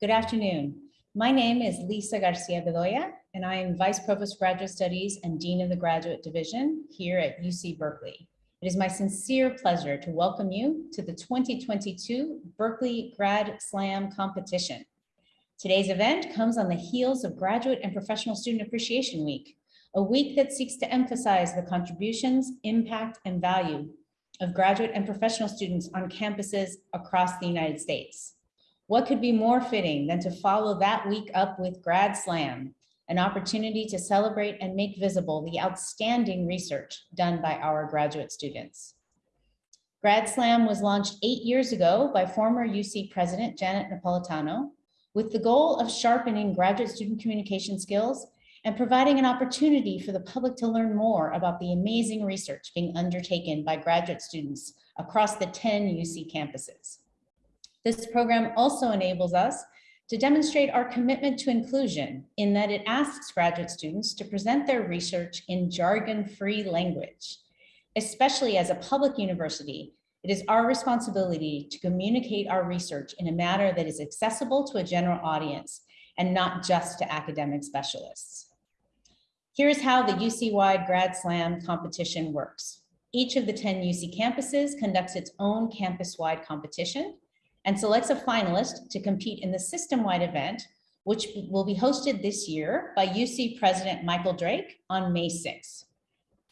Good afternoon. My name is Lisa Garcia Bedolla, and I am Vice Provost Graduate Studies and Dean of the Graduate Division here at UC Berkeley. It is my sincere pleasure to welcome you to the 2022 Berkeley Grad Slam competition. Today's event comes on the heels of Graduate and Professional Student Appreciation Week, a week that seeks to emphasize the contributions, impact, and value of graduate and professional students on campuses across the United States. What could be more fitting than to follow that week up with Grad Slam, an opportunity to celebrate and make visible the outstanding research done by our graduate students. Grad Slam was launched eight years ago by former UC President Janet Napolitano with the goal of sharpening graduate student communication skills and providing an opportunity for the public to learn more about the amazing research being undertaken by graduate students across the 10 UC campuses. This program also enables us to demonstrate our commitment to inclusion in that it asks graduate students to present their research in jargon-free language. Especially as a public university, it is our responsibility to communicate our research in a manner that is accessible to a general audience and not just to academic specialists. Here's how the UC-wide Grad Slam competition works. Each of the 10 UC campuses conducts its own campus-wide competition and selects a finalist to compete in the system-wide event, which will be hosted this year by UC President Michael Drake on May 6th.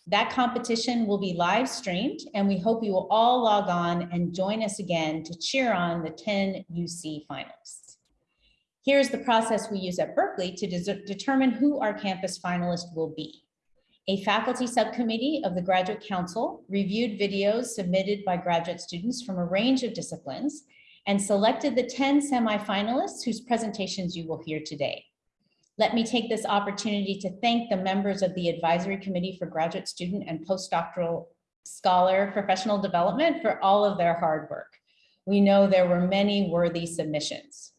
That competition will be live streamed and we hope you will all log on and join us again to cheer on the 10 UC finalists. Here's the process we use at Berkeley to de determine who our campus finalist will be. A faculty subcommittee of the Graduate Council reviewed videos submitted by graduate students from a range of disciplines and selected the 10 semifinalists whose presentations you will hear today. Let me take this opportunity to thank the members of the Advisory Committee for Graduate Student and Postdoctoral Scholar Professional Development for all of their hard work. We know there were many worthy submissions.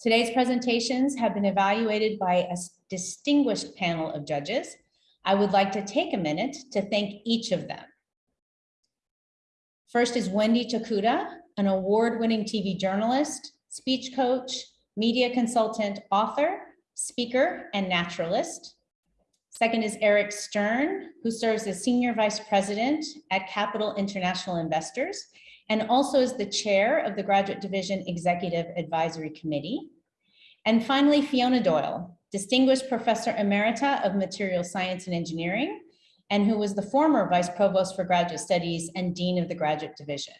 Today's presentations have been evaluated by a distinguished panel of judges. I would like to take a minute to thank each of them. First is Wendy Tokuda, an award-winning TV journalist, speech coach, media consultant, author, speaker, and naturalist. Second is Eric Stern, who serves as Senior Vice President at Capital International Investors, and also is the chair of the Graduate Division Executive Advisory Committee. And finally, Fiona Doyle, Distinguished Professor Emerita of Material Science and Engineering, and who was the former Vice Provost for Graduate Studies and Dean of the Graduate Division.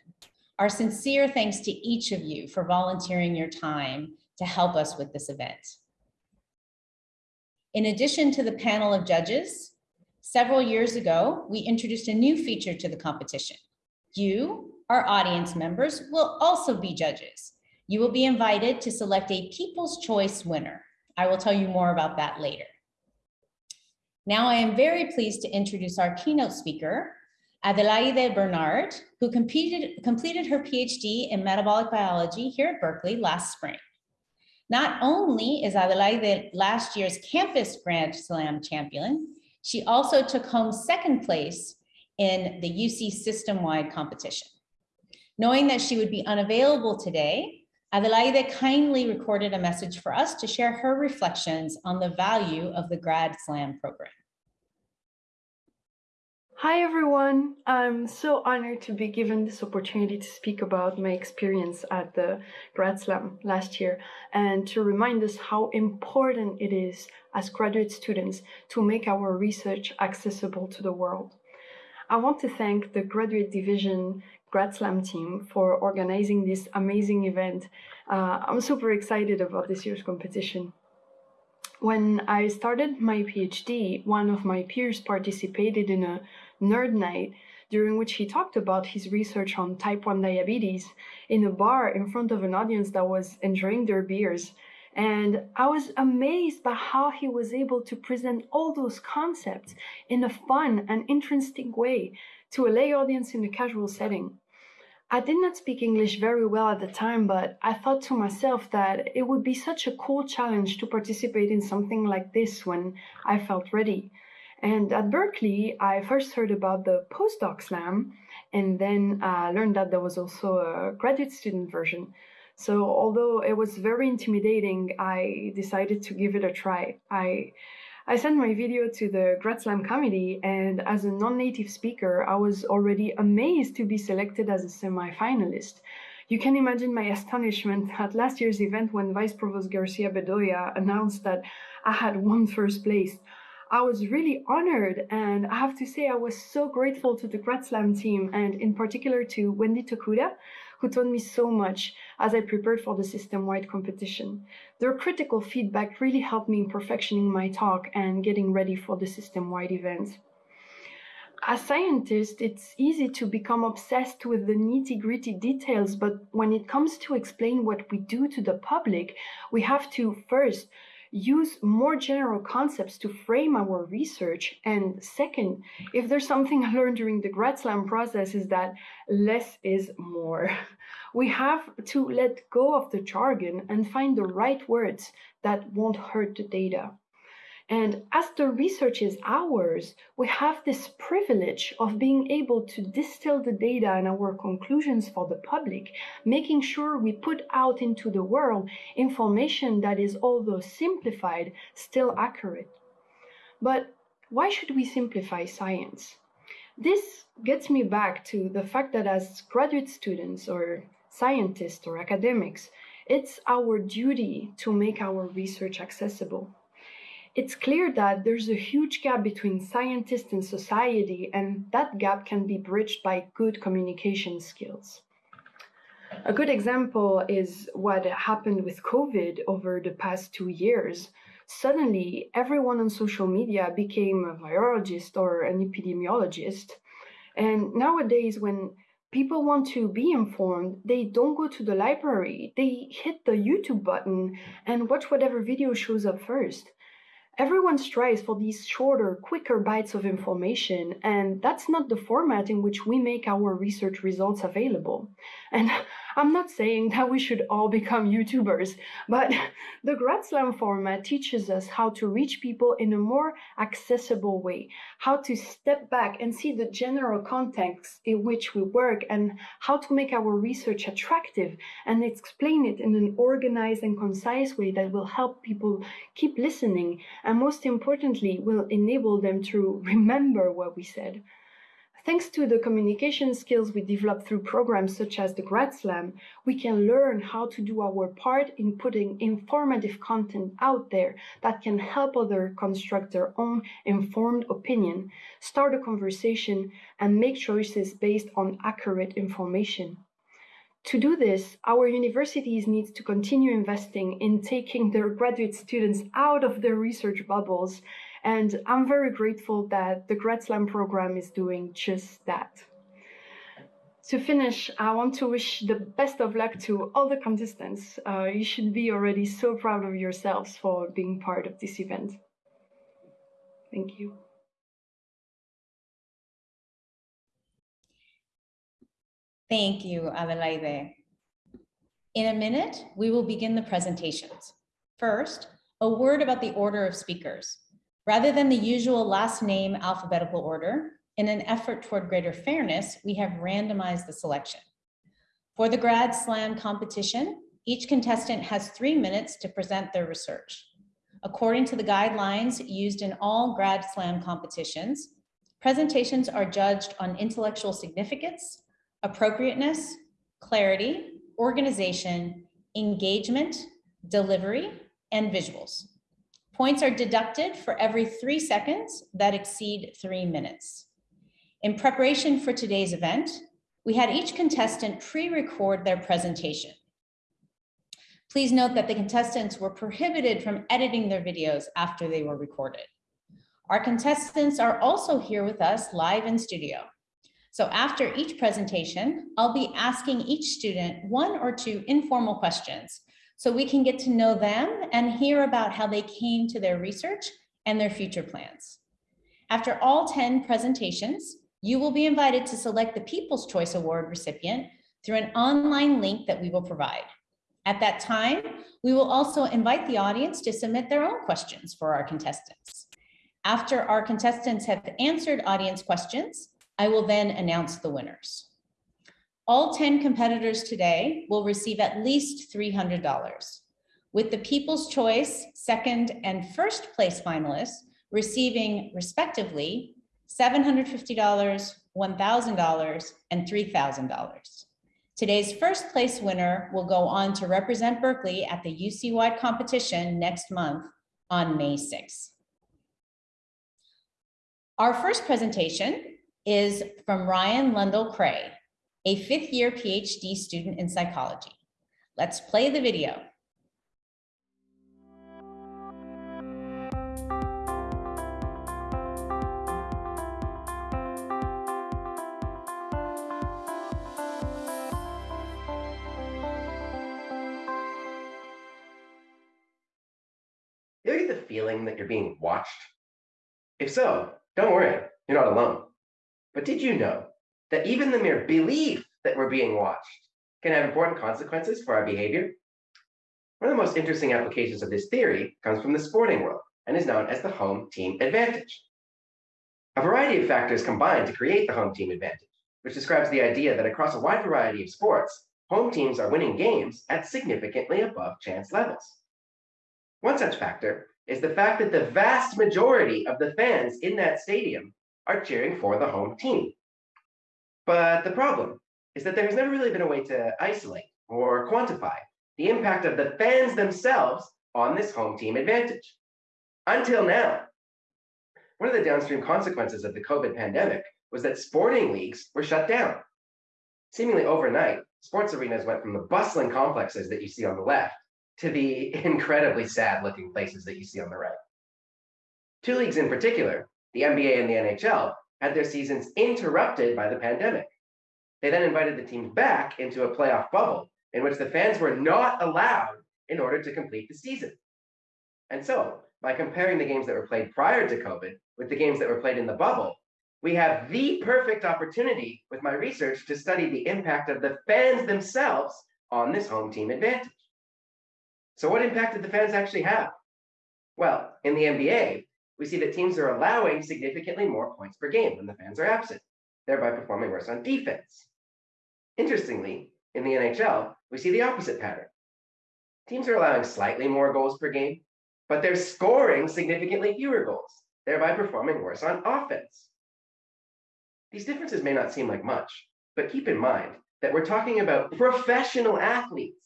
Our sincere thanks to each of you for volunteering your time to help us with this event. In addition to the panel of judges, several years ago, we introduced a new feature to the competition. You, our audience members, will also be judges. You will be invited to select a People's Choice winner. I will tell you more about that later. Now I am very pleased to introduce our keynote speaker, Adelaide Bernard, who completed, completed her PhD in metabolic biology here at Berkeley last spring. Not only is Adelaide last year's campus Grad Slam champion, she also took home second place in the UC system-wide competition. Knowing that she would be unavailable today, Adelaide kindly recorded a message for us to share her reflections on the value of the Grad Slam program. Hi everyone, I'm so honored to be given this opportunity to speak about my experience at the Grad Slam last year and to remind us how important it is as graduate students to make our research accessible to the world. I want to thank the Graduate Division Grad Slam team for organizing this amazing event. Uh, I'm super excited about this year's competition. When I started my PhD, one of my peers participated in a Nerd Night, during which he talked about his research on type 1 diabetes in a bar in front of an audience that was enjoying their beers. And I was amazed by how he was able to present all those concepts in a fun and interesting way to a lay audience in a casual setting. I did not speak English very well at the time, but I thought to myself that it would be such a cool challenge to participate in something like this when I felt ready. And at Berkeley, I first heard about the postdoc slam and then uh, learned that there was also a graduate student version. So although it was very intimidating, I decided to give it a try. I I sent my video to the Grad Slam committee, and as a non-native speaker, I was already amazed to be selected as a semi-finalist. You can imagine my astonishment at last year's event when Vice Provost Garcia Bedolla announced that I had won first place. I was really honored, and I have to say I was so grateful to the GradSlam team, and in particular to Wendy Tokuda, who taught me so much as I prepared for the system-wide competition. Their critical feedback really helped me in perfectioning my talk and getting ready for the system-wide event. As scientists, it's easy to become obsessed with the nitty-gritty details, but when it comes to explain what we do to the public, we have to first use more general concepts to frame our research. And second, if there's something I learned during the grad slam process is that less is more. We have to let go of the jargon and find the right words that won't hurt the data. And as the research is ours, we have this privilege of being able to distill the data and our conclusions for the public, making sure we put out into the world information that is, although simplified, still accurate. But why should we simplify science? This gets me back to the fact that as graduate students or scientists or academics, it's our duty to make our research accessible it's clear that there's a huge gap between scientists and society, and that gap can be bridged by good communication skills. A good example is what happened with COVID over the past two years. Suddenly, everyone on social media became a virologist or an epidemiologist. And nowadays, when people want to be informed, they don't go to the library. They hit the YouTube button and watch whatever video shows up first. Everyone strives for these shorter, quicker bites of information, and that's not the format in which we make our research results available. And I'm not saying that we should all become YouTubers, but the Grad Slam format teaches us how to reach people in a more accessible way, how to step back and see the general context in which we work, and how to make our research attractive and explain it in an organized and concise way that will help people keep listening and most importantly, will enable them to remember what we said. Thanks to the communication skills we develop through programs such as the Grad Slam, we can learn how to do our part in putting informative content out there that can help others construct their own informed opinion, start a conversation, and make choices based on accurate information. To do this, our universities need to continue investing in taking their graduate students out of their research bubbles and I'm very grateful that the Grad Slam program is doing just that. To finish, I want to wish the best of luck to all the contestants. Uh, you should be already so proud of yourselves for being part of this event. Thank you. Thank you, Adelaide. In a minute, we will begin the presentations. First, a word about the order of speakers. Rather than the usual last name alphabetical order, in an effort toward greater fairness, we have randomized the selection. For the Grad Slam competition, each contestant has three minutes to present their research. According to the guidelines used in all Grad Slam competitions, presentations are judged on intellectual significance, appropriateness, clarity, organization, engagement, delivery, and visuals. Points are deducted for every three seconds that exceed three minutes. In preparation for today's event, we had each contestant pre-record their presentation. Please note that the contestants were prohibited from editing their videos after they were recorded. Our contestants are also here with us live in studio. So after each presentation, I'll be asking each student one or two informal questions so we can get to know them and hear about how they came to their research and their future plans. After all 10 presentations, you will be invited to select the People's Choice Award recipient through an online link that we will provide. At that time, we will also invite the audience to submit their own questions for our contestants. After our contestants have answered audience questions, I will then announce the winners. All 10 competitors today will receive at least $300, with the People's Choice second and first place finalists receiving respectively $750, $1,000, and $3,000. Today's first place winner will go on to represent Berkeley at the UC-wide competition next month on May 6th. Our first presentation is from Ryan Lundell Creagh, a fifth year PhD student in psychology. Let's play the video. You get the feeling that you're being watched? If so, don't worry, you're not alone. But did you know that even the mere belief that we're being watched can have important consequences for our behavior? One of the most interesting applications of this theory comes from the sporting world and is known as the home team advantage. A variety of factors combine to create the home team advantage, which describes the idea that across a wide variety of sports, home teams are winning games at significantly above chance levels. One such factor is the fact that the vast majority of the fans in that stadium are cheering for the home team. But the problem is that there has never really been a way to isolate or quantify the impact of the fans themselves on this home team advantage. Until now, one of the downstream consequences of the COVID pandemic was that sporting leagues were shut down. Seemingly overnight, sports arenas went from the bustling complexes that you see on the left to the incredibly sad looking places that you see on the right. Two leagues in particular, the NBA and the NHL, had their seasons interrupted by the pandemic. They then invited the teams back into a playoff bubble in which the fans were not allowed in order to complete the season. And so, by comparing the games that were played prior to COVID with the games that were played in the bubble, we have the perfect opportunity with my research to study the impact of the fans themselves on this home team advantage. So, what impact did the fans actually have? Well, in the NBA, we see that teams are allowing significantly more points per game when the fans are absent, thereby performing worse on defense. Interestingly, in the NHL, we see the opposite pattern. Teams are allowing slightly more goals per game, but they're scoring significantly fewer goals, thereby performing worse on offense. These differences may not seem like much, but keep in mind that we're talking about professional athletes.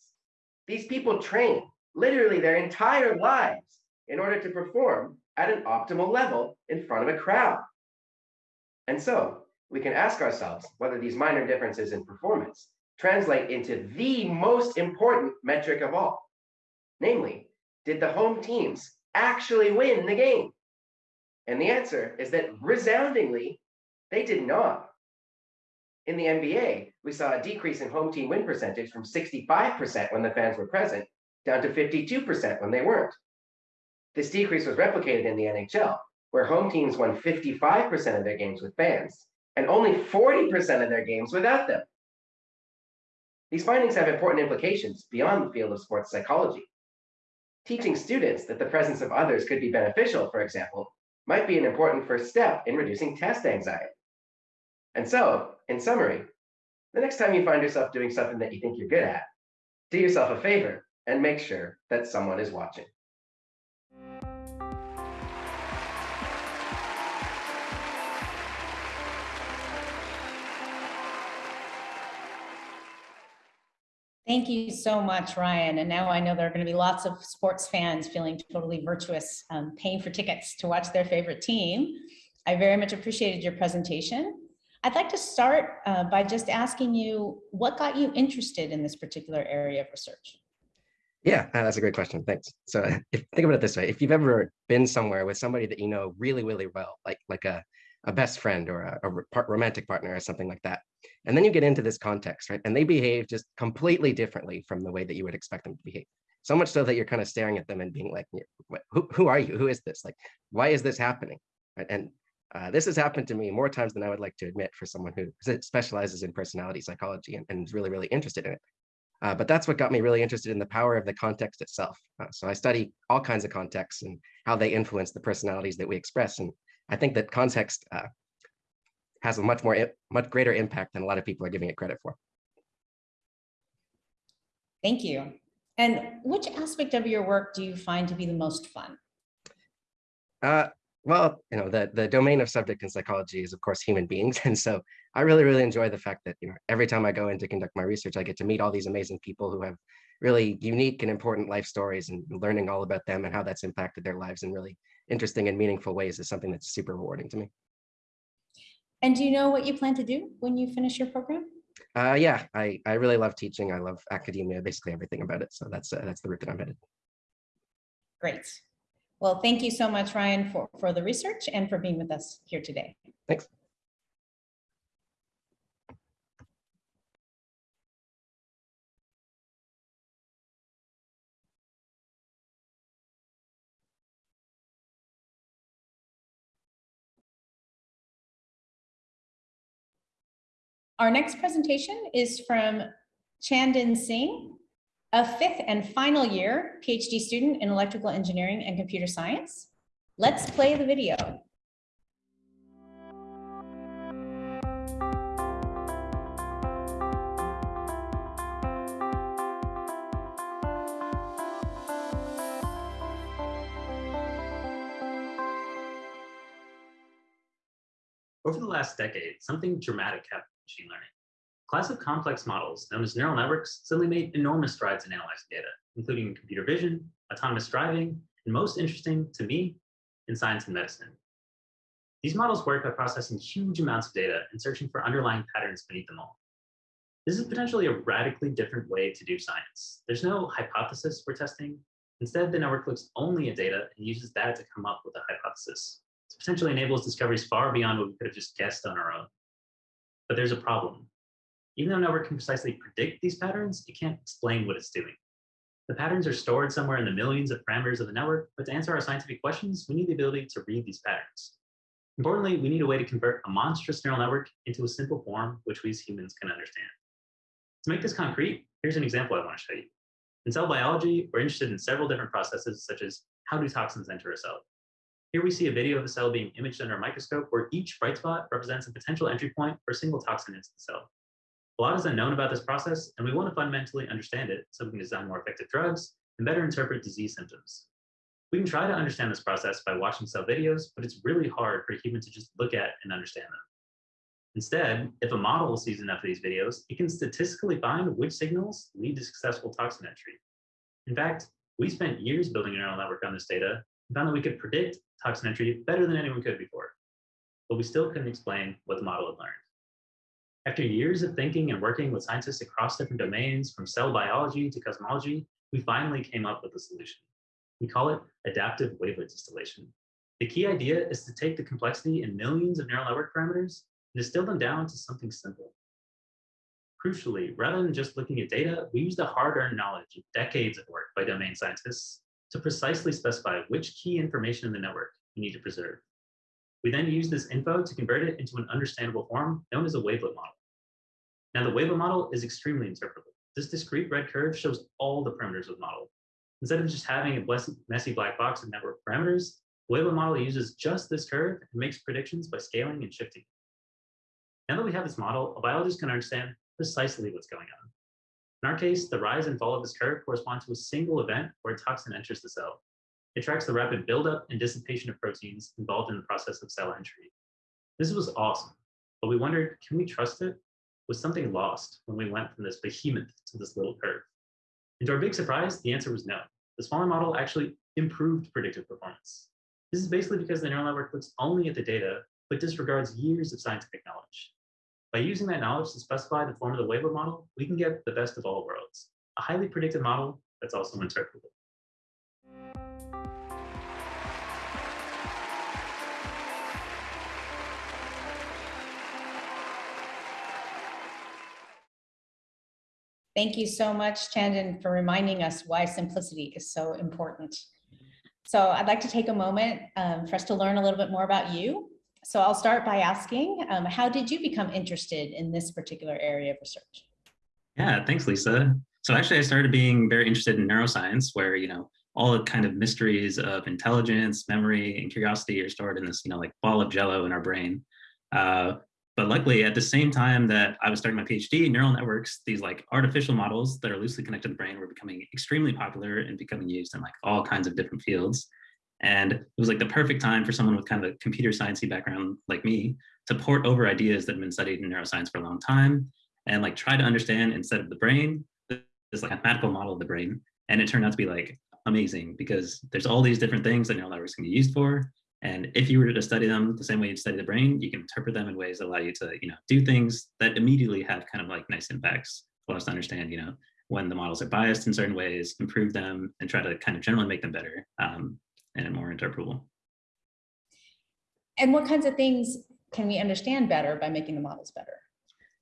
These people train literally their entire lives in order to perform at an optimal level in front of a crowd. And so we can ask ourselves whether these minor differences in performance translate into the most important metric of all. Namely, did the home teams actually win the game? And the answer is that resoundingly, they did not. In the NBA, we saw a decrease in home team win percentage from 65% when the fans were present down to 52% when they weren't. This decrease was replicated in the NHL, where home teams won 55% of their games with fans and only 40% of their games without them. These findings have important implications beyond the field of sports psychology. Teaching students that the presence of others could be beneficial, for example, might be an important first step in reducing test anxiety. And so, in summary, the next time you find yourself doing something that you think you're good at, do yourself a favor and make sure that someone is watching. Thank you so much, Ryan. And now I know there are going to be lots of sports fans feeling totally virtuous, um, paying for tickets to watch their favorite team. I very much appreciated your presentation. I'd like to start uh, by just asking you what got you interested in this particular area of research? Yeah, uh, that's a great question. Thanks. So if, think about it this way. If you've ever been somewhere with somebody that you know really, really well, like, like a, a best friend or a, a romantic partner or something like that, and then you get into this context, right? And they behave just completely differently from the way that you would expect them to behave. So much so that you're kind of staring at them and being like, who, who are you? Who is this? Like, why is this happening? Right? And uh, this has happened to me more times than I would like to admit for someone who specializes in personality psychology and, and is really, really interested in it. Uh, but that's what got me really interested in the power of the context itself. Uh, so I study all kinds of contexts and how they influence the personalities that we express. And I think that context uh, has a much more, much greater impact than a lot of people are giving it credit for. Thank you. And which aspect of your work do you find to be the most fun? Uh, well, you know, the, the domain of subject in psychology is, of course, human beings. And so I really, really enjoy the fact that, you know, every time I go in to conduct my research, I get to meet all these amazing people who have really unique and important life stories and learning all about them and how that's impacted their lives in really interesting and meaningful ways is something that's super rewarding to me. And do you know what you plan to do when you finish your program? Uh, yeah, I, I really love teaching. I love academia, basically everything about it. So that's uh, that's the route that I'm headed. Great. Well, thank you so much, Ryan, for, for the research and for being with us here today. Thanks. Our next presentation is from Chandan Singh, a fifth and final year PhD student in electrical engineering and computer science. Let's play the video. Over the last decade, something dramatic happened machine learning. Class of complex models, known as neural networks, suddenly made enormous strides in analyzing data, including computer vision, autonomous driving, and most interesting to me, in science and medicine. These models work by processing huge amounts of data and searching for underlying patterns beneath them all. This is potentially a radically different way to do science. There's no hypothesis we're testing. Instead, the network looks only at data and uses that to come up with a hypothesis. This potentially enables discoveries far beyond what we could have just guessed on our own. But there's a problem. Even though a network can precisely predict these patterns, it can't explain what it's doing. The patterns are stored somewhere in the millions of parameters of the network, but to answer our scientific questions, we need the ability to read these patterns. Importantly, we need a way to convert a monstrous neural network into a simple form which we as humans can understand. To make this concrete, here's an example I want to show you. In cell biology, we're interested in several different processes, such as how do toxins enter a cell? Here we see a video of a cell being imaged under a microscope where each bright spot represents a potential entry point for a single toxin into the cell. A lot is unknown about this process, and we want to fundamentally understand it so we can design more effective drugs and better interpret disease symptoms. We can try to understand this process by watching cell videos, but it's really hard for a human to just look at and understand them. Instead, if a model sees enough of these videos, it can statistically find which signals lead to successful toxin entry. In fact, we spent years building a neural network on this data found that we could predict toxin entry better than anyone could before. But we still couldn't explain what the model had learned. After years of thinking and working with scientists across different domains, from cell biology to cosmology, we finally came up with a solution. We call it adaptive wavelet distillation. The key idea is to take the complexity in millions of neural network parameters and distill them down to something simple. Crucially, rather than just looking at data, we use the hard-earned knowledge of decades of work by domain scientists to precisely specify which key information in the network we need to preserve. We then use this info to convert it into an understandable form known as a wavelet model. Now the wavelet model is extremely interpretable. This discrete red curve shows all the parameters of the model. Instead of just having a messy black box of network parameters, the wavelet model uses just this curve and makes predictions by scaling and shifting. Now that we have this model, a biologist can understand precisely what's going on. In our case, the rise and fall of this curve correspond to a single event where a toxin enters the cell. It tracks the rapid buildup and dissipation of proteins involved in the process of cell entry. This was awesome, but we wondered, can we trust it? Was something lost when we went from this behemoth to this little curve? And to our big surprise, the answer was no. The smaller model actually improved predictive performance. This is basically because the neural network looks only at the data, but disregards years of scientific knowledge. By using that knowledge to specify the form of the wavelet model, we can get the best of all worlds, a highly predictive model that's also interpretable. Thank you so much, Chandan, for reminding us why simplicity is so important. So I'd like to take a moment um, for us to learn a little bit more about you. So I'll start by asking, um, how did you become interested in this particular area of research? Yeah, thanks, Lisa. So actually, I started being very interested in neuroscience, where you know all the kind of mysteries of intelligence, memory, and curiosity are stored in this, you know, like ball of jello in our brain. Uh, but luckily, at the same time that I was starting my PhD, neural networks, these like artificial models that are loosely connected to the brain were becoming extremely popular and becoming used in like all kinds of different fields. And it was like the perfect time for someone with kind of a computer sciencey background like me to port over ideas that have been studied in neuroscience for a long time and like try to understand instead of the brain, this like mathematical model of the brain. And it turned out to be like amazing because there's all these different things that neural networks can be used for. And if you were to study them the same way you'd study the brain, you can interpret them in ways that allow you to, you know, do things that immediately have kind of like nice impacts. Allow us to understand, you know, when the models are biased in certain ways, improve them, and try to kind of generally make them better um, and more interpretable. And what kinds of things can we understand better by making the models better?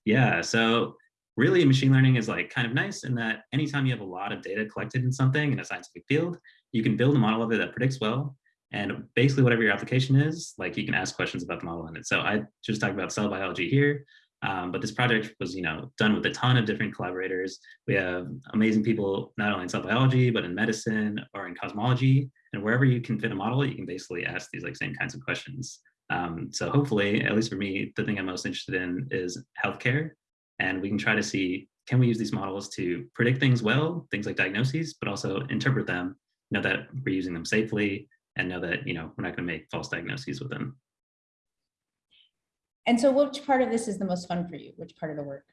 Yeah, so really machine learning is like kind of nice in that anytime you have a lot of data collected in something in a scientific field, you can build a model of it that predicts well and basically whatever your application is, like you can ask questions about the model in it. So I just talked about cell biology here, um, but this project was, you know, done with a ton of different collaborators. We have amazing people, not only in cell biology, but in medicine or in cosmology. And wherever you can fit a model, you can basically ask these like same kinds of questions. Um, so hopefully, at least for me, the thing I'm most interested in is healthcare. And we can try to see, can we use these models to predict things well, things like diagnoses, but also interpret them, know that we're using them safely, and know that you know we're not going to make false diagnoses with them. And so which part of this is the most fun for you? Which part of the work?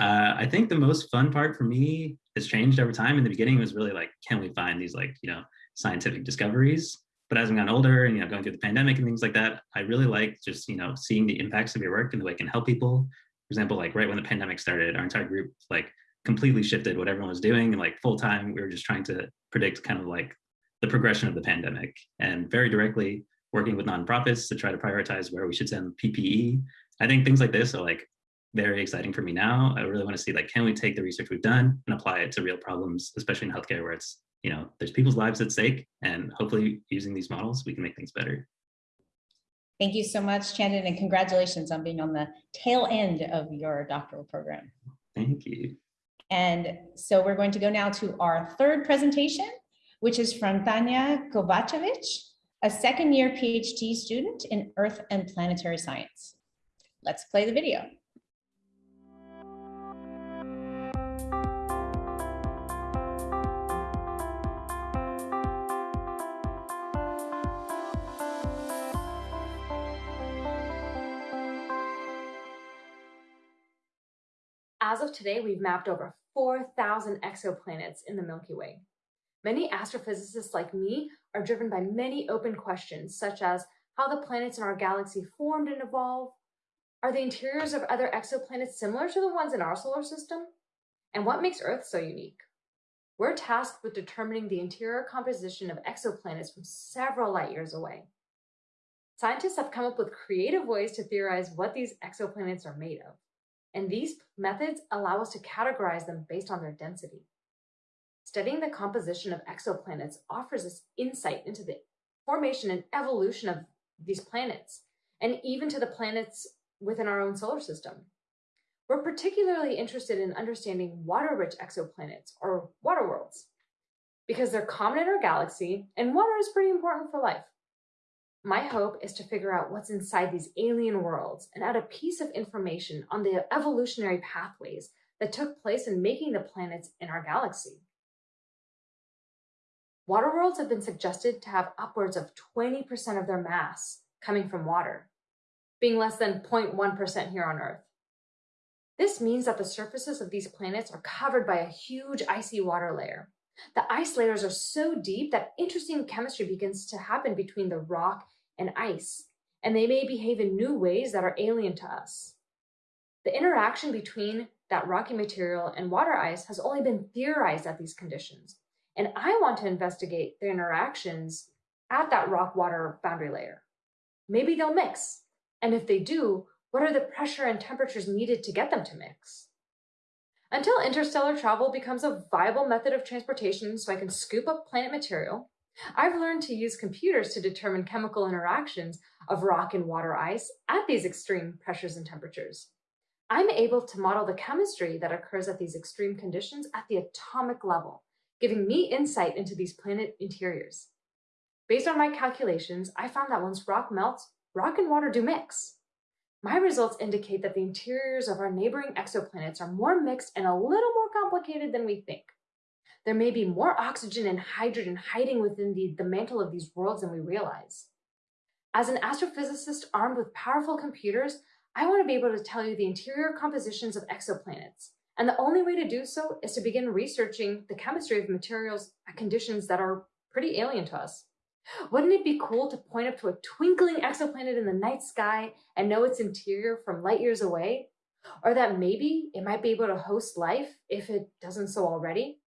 Uh, I think the most fun part for me has changed over time. In the beginning, it was really like, can we find these like, you know, scientific discoveries? But as I've gotten older and, you know, going through the pandemic and things like that, I really like just, you know, seeing the impacts of your work and the way it can help people. For example, like right when the pandemic started, our entire group like completely shifted what everyone was doing. And like full time, we were just trying to predict kind of like the progression of the pandemic and very directly working with nonprofits to try to prioritize where we should send PPE. I think things like this are like very exciting for me now. I really want to see like, can we take the research we've done and apply it to real problems, especially in healthcare where it's, you know, there's people's lives at stake and hopefully using these models, we can make things better. Thank you so much, Chandan, and congratulations on being on the tail end of your doctoral program. Thank you. And so we're going to go now to our third presentation, which is from Tanya Kovacevic, a second year PhD student in Earth and Planetary Science. Let's play the video. As of today, we've mapped over 4,000 exoplanets in the Milky Way. Many astrophysicists like me are driven by many open questions, such as how the planets in our galaxy formed and evolved. Are the interiors of other exoplanets similar to the ones in our solar system? And what makes Earth so unique? We're tasked with determining the interior composition of exoplanets from several light years away. Scientists have come up with creative ways to theorize what these exoplanets are made of, and these methods allow us to categorize them based on their density. Studying the composition of exoplanets offers us insight into the formation and evolution of these planets, and even to the planets within our own solar system. We're particularly interested in understanding water-rich exoplanets, or water worlds, because they're common in our galaxy, and water is pretty important for life. My hope is to figure out what's inside these alien worlds and add a piece of information on the evolutionary pathways that took place in making the planets in our galaxy. Water worlds have been suggested to have upwards of 20% of their mass coming from water, being less than 0.1% here on Earth. This means that the surfaces of these planets are covered by a huge icy water layer. The ice layers are so deep that interesting chemistry begins to happen between the rock and ice, and they may behave in new ways that are alien to us. The interaction between that rocky material and water ice has only been theorized at these conditions, and I want to investigate the interactions at that rock water boundary layer. Maybe they'll mix. And if they do, what are the pressure and temperatures needed to get them to mix? Until interstellar travel becomes a viable method of transportation so I can scoop up planet material, I've learned to use computers to determine chemical interactions of rock and water ice at these extreme pressures and temperatures. I'm able to model the chemistry that occurs at these extreme conditions at the atomic level giving me insight into these planet interiors. Based on my calculations, I found that once rock melts, rock and water do mix. My results indicate that the interiors of our neighboring exoplanets are more mixed and a little more complicated than we think. There may be more oxygen and hydrogen hiding within the, the mantle of these worlds than we realize. As an astrophysicist armed with powerful computers, I want to be able to tell you the interior compositions of exoplanets. And the only way to do so is to begin researching the chemistry of materials at conditions that are pretty alien to us. Wouldn't it be cool to point up to a twinkling exoplanet in the night sky and know its interior from light years away? Or that maybe it might be able to host life if it doesn't so already?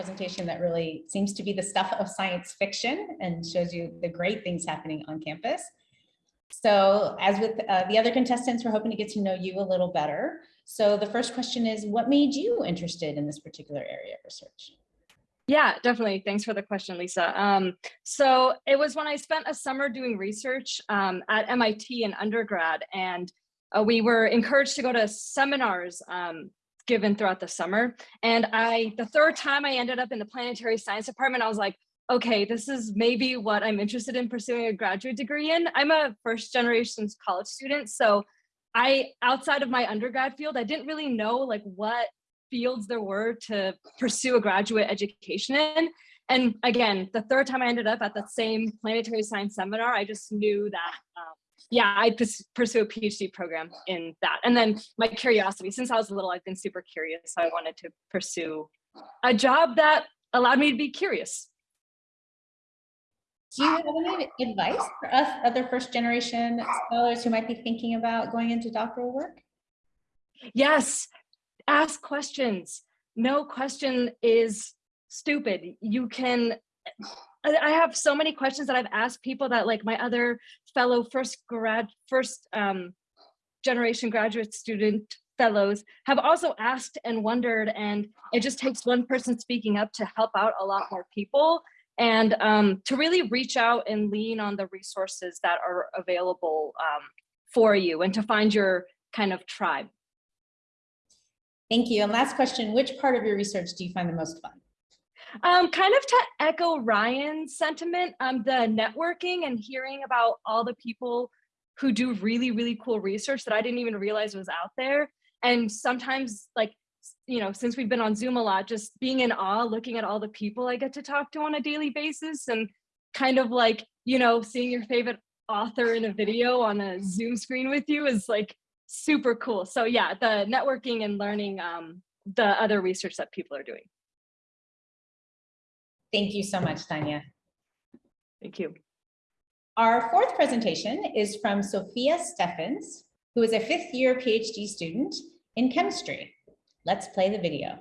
Presentation that really seems to be the stuff of science fiction and shows you the great things happening on campus. So as with uh, the other contestants, we're hoping to get to know you a little better. So the first question is, what made you interested in this particular area of research? Yeah, definitely. Thanks for the question, Lisa. Um, so it was when I spent a summer doing research um, at MIT in undergrad, and uh, we were encouraged to go to seminars um, given throughout the summer. And I, the third time I ended up in the planetary science department, I was like, okay, this is maybe what I'm interested in pursuing a graduate degree in. I'm a first generation college student. So I, outside of my undergrad field, I didn't really know like what fields there were to pursue a graduate education in. And again, the third time I ended up at the same planetary science seminar, I just knew that, um, yeah, I'd pursue a PhD program in that. And then my curiosity, since I was a little, I've been super curious. So I wanted to pursue a job that allowed me to be curious. Do you have any advice for us other first generation scholars who might be thinking about going into doctoral work? Yes, ask questions. No question is stupid. You can, I have so many questions that I've asked people that like my other fellow first grad, first um, generation graduate student fellows have also asked and wondered and it just takes one person speaking up to help out a lot more people and um, to really reach out and lean on the resources that are available um, for you and to find your kind of tribe. Thank you. And last question, which part of your research do you find the most fun? Um, kind of to echo Ryan's sentiment, um, the networking and hearing about all the people who do really, really cool research that I didn't even realize was out there. And sometimes like you know, since we've been on Zoom a lot, just being in awe, looking at all the people I get to talk to on a daily basis and kind of like, you know, seeing your favorite author in a video on a Zoom screen with you is like super cool. So yeah, the networking and learning um, the other research that people are doing. Thank you so much, Tanya. Thank you. Our fourth presentation is from Sophia Steffens, who is a fifth year PhD student in chemistry. Let's play the video.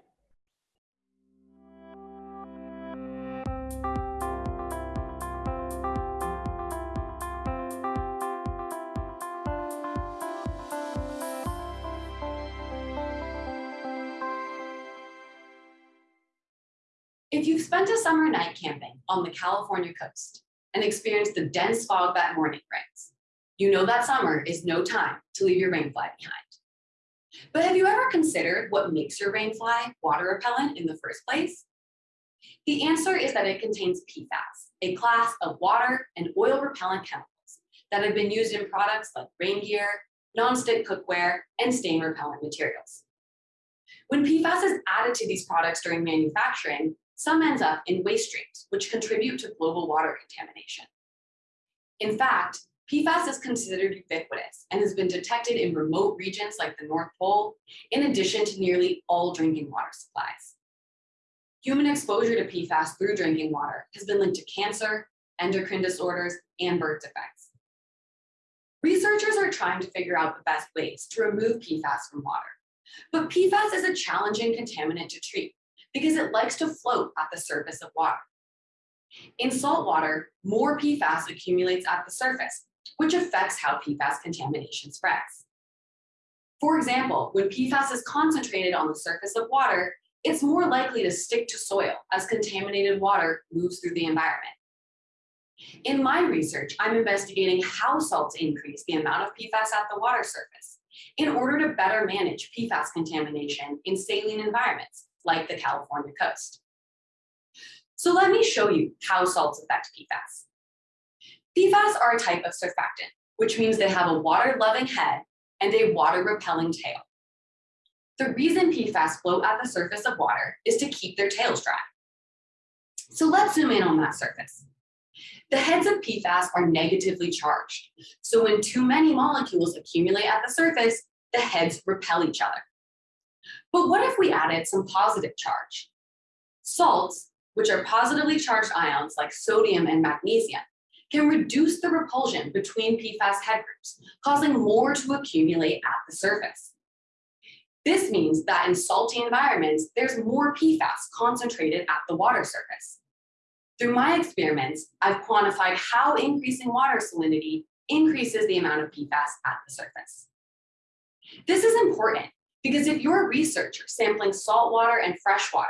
You've spent a summer night camping on the California coast and experienced the dense fog that morning brings, you know that summer is no time to leave your rainfly behind. But have you ever considered what makes your rainfly water repellent in the first place? The answer is that it contains PFAS, a class of water and oil repellent chemicals that have been used in products like rain gear, nonstick cookware, and stain repellent materials. When PFAS is added to these products during manufacturing, some ends up in waste streams, which contribute to global water contamination. In fact, PFAS is considered ubiquitous and has been detected in remote regions like the North Pole, in addition to nearly all drinking water supplies. Human exposure to PFAS through drinking water has been linked to cancer, endocrine disorders, and birth defects. Researchers are trying to figure out the best ways to remove PFAS from water. But PFAS is a challenging contaminant to treat because it likes to float at the surface of water. In salt water, more PFAS accumulates at the surface, which affects how PFAS contamination spreads. For example, when PFAS is concentrated on the surface of water, it's more likely to stick to soil as contaminated water moves through the environment. In my research, I'm investigating how salts increase the amount of PFAS at the water surface in order to better manage PFAS contamination in saline environments like the California coast. So let me show you how salts affect PFAS. PFAS are a type of surfactant, which means they have a water-loving head and a water-repelling tail. The reason PFAS float at the surface of water is to keep their tails dry. So let's zoom in on that surface. The heads of PFAS are negatively charged. So when too many molecules accumulate at the surface, the heads repel each other. But what if we added some positive charge? Salts, which are positively charged ions like sodium and magnesium, can reduce the repulsion between PFAS head groups, causing more to accumulate at the surface. This means that in salty environments, there's more PFAS concentrated at the water surface. Through my experiments, I've quantified how increasing water salinity increases the amount of PFAS at the surface. This is important because if you're a researcher sampling salt water and fresh water,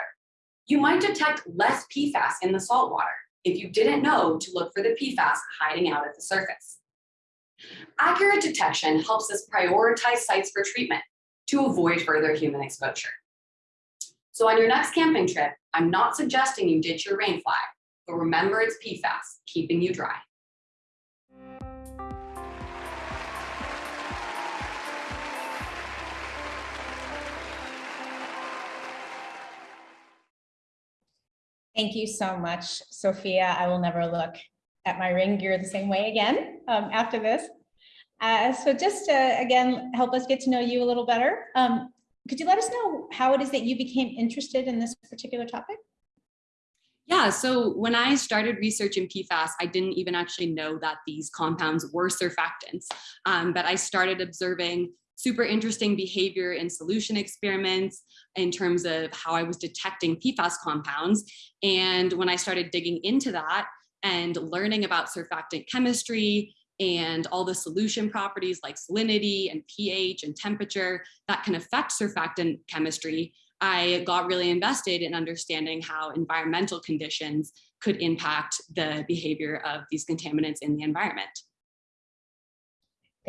you might detect less PFAS in the salt water if you didn't know to look for the PFAS hiding out at the surface. Accurate detection helps us prioritize sites for treatment to avoid further human exposure. So on your next camping trip, I'm not suggesting you ditch your rain flag, but remember it's PFAS, keeping you dry. Thank you so much, Sophia. I will never look at my ring gear the same way again um, after this. Uh, so just to, again, help us get to know you a little better, um, could you let us know how it is that you became interested in this particular topic? Yeah, so when I started researching PFAS, I didn't even actually know that these compounds were surfactants, um, but I started observing super interesting behavior in solution experiments in terms of how I was detecting PFAS compounds. And when I started digging into that and learning about surfactant chemistry and all the solution properties like salinity and pH and temperature that can affect surfactant chemistry, I got really invested in understanding how environmental conditions could impact the behavior of these contaminants in the environment.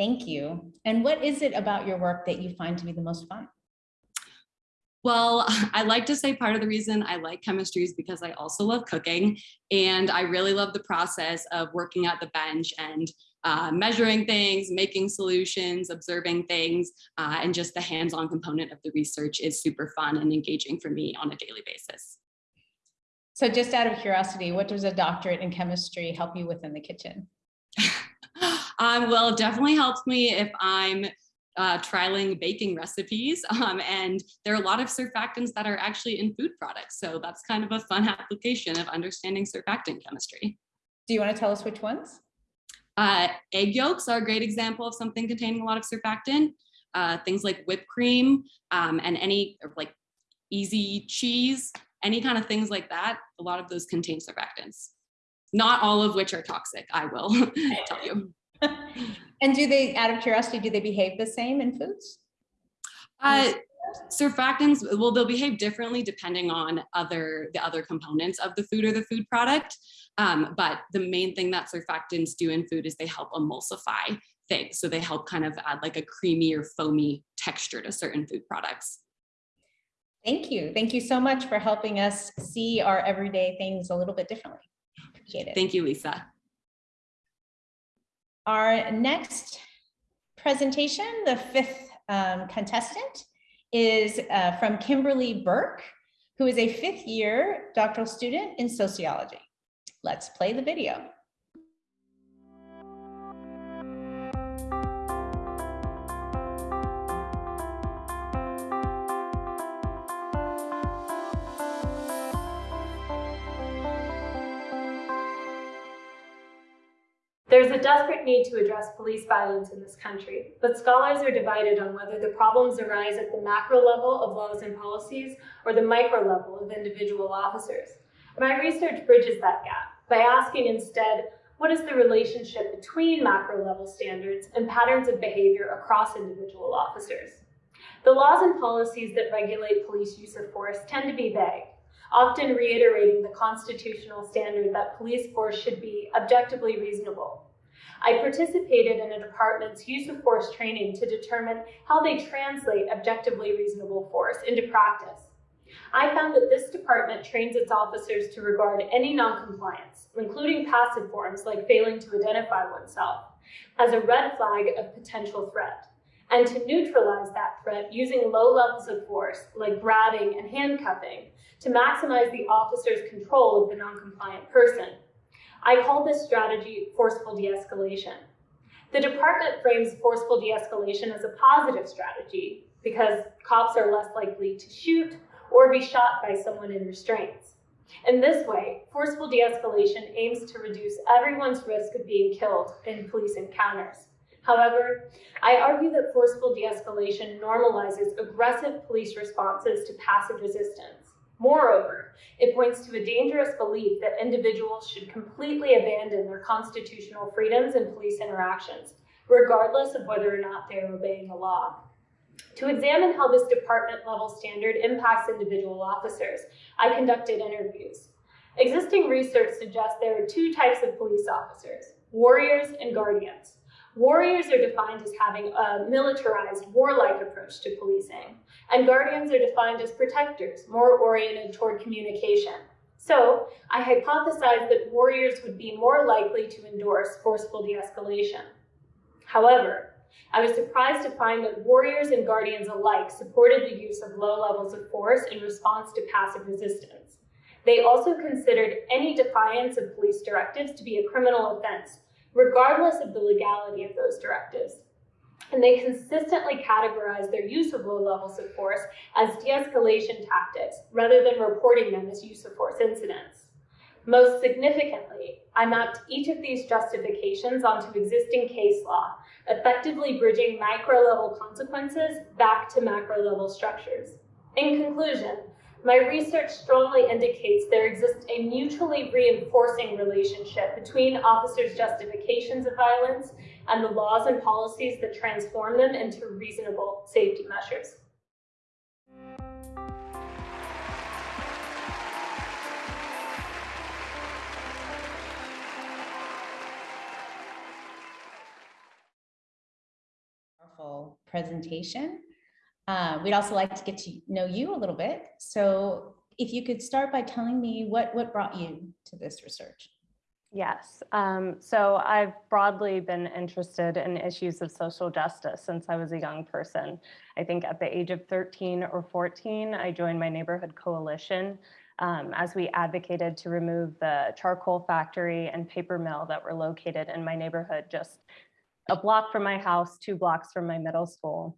Thank you. And what is it about your work that you find to be the most fun? Well, I like to say part of the reason I like chemistry is because I also love cooking and I really love the process of working at the bench and uh, measuring things, making solutions, observing things, uh, and just the hands-on component of the research is super fun and engaging for me on a daily basis. So just out of curiosity, what does a doctorate in chemistry help you with in the kitchen? um, well, it definitely helps me if I'm uh, trialing baking recipes. Um, and there are a lot of surfactants that are actually in food products. So that's kind of a fun application of understanding surfactant chemistry. Do you want to tell us which ones? Uh, egg yolks are a great example of something containing a lot of surfactant. Uh, things like whipped cream um, and any like easy cheese, any kind of things like that. A lot of those contain surfactants. Not all of which are toxic, I will tell you. and do they, out of curiosity, do they behave the same in foods? Uh, surfactants, well, they'll behave differently depending on other the other components of the food or the food product. Um, but the main thing that surfactants do in food is they help emulsify things. So they help kind of add like a creamy or foamy texture to certain food products. Thank you. Thank you so much for helping us see our everyday things a little bit differently. Appreciate it. Thank you, Lisa. Our next presentation, the fifth um, contestant, is uh, from Kimberly Burke, who is a fifth year doctoral student in sociology. Let's play the video. There's a desperate need to address police violence in this country, but scholars are divided on whether the problems arise at the macro level of laws and policies or the micro level of individual officers. My research bridges that gap by asking instead, what is the relationship between macro level standards and patterns of behavior across individual officers? The laws and policies that regulate police use of force tend to be vague, often reiterating the constitutional standard that police force should be objectively reasonable. I participated in a department's use of force training to determine how they translate objectively reasonable force into practice. I found that this department trains its officers to regard any noncompliance, including passive forms like failing to identify oneself, as a red flag of potential threat, and to neutralize that threat using low levels of force like grabbing and handcuffing to maximize the officer's control of the noncompliant person. I call this strategy forceful de-escalation. The department frames forceful de-escalation as a positive strategy because cops are less likely to shoot or be shot by someone in restraints. In this way, forceful de-escalation aims to reduce everyone's risk of being killed in police encounters. However, I argue that forceful de-escalation normalizes aggressive police responses to passive resistance. Moreover, it points to a dangerous belief that individuals should completely abandon their constitutional freedoms in police interactions, regardless of whether or not they are obeying the law. To examine how this department level standard impacts individual officers, I conducted interviews. Existing research suggests there are two types of police officers, warriors and guardians. Warriors are defined as having a militarized, warlike approach to policing, and guardians are defined as protectors, more oriented toward communication. So, I hypothesized that warriors would be more likely to endorse forceful de-escalation. However, I was surprised to find that warriors and guardians alike supported the use of low levels of force in response to passive resistance. They also considered any defiance of police directives to be a criminal offense, regardless of the legality of those directives. And they consistently categorize their use of low levels of force as de-escalation tactics, rather than reporting them as use of force incidents. Most significantly, I mapped each of these justifications onto existing case law, effectively bridging micro-level consequences back to macro-level structures. In conclusion, my research strongly indicates there exists a mutually reinforcing relationship between officers' justifications of violence and the laws and policies that transform them into reasonable safety measures. Presentation. Uh, we'd also like to get to know you a little bit. So if you could start by telling me what, what brought you to this research? Yes, um, so I've broadly been interested in issues of social justice since I was a young person. I think at the age of 13 or 14, I joined my neighborhood coalition um, as we advocated to remove the charcoal factory and paper mill that were located in my neighborhood just a block from my house, two blocks from my middle school.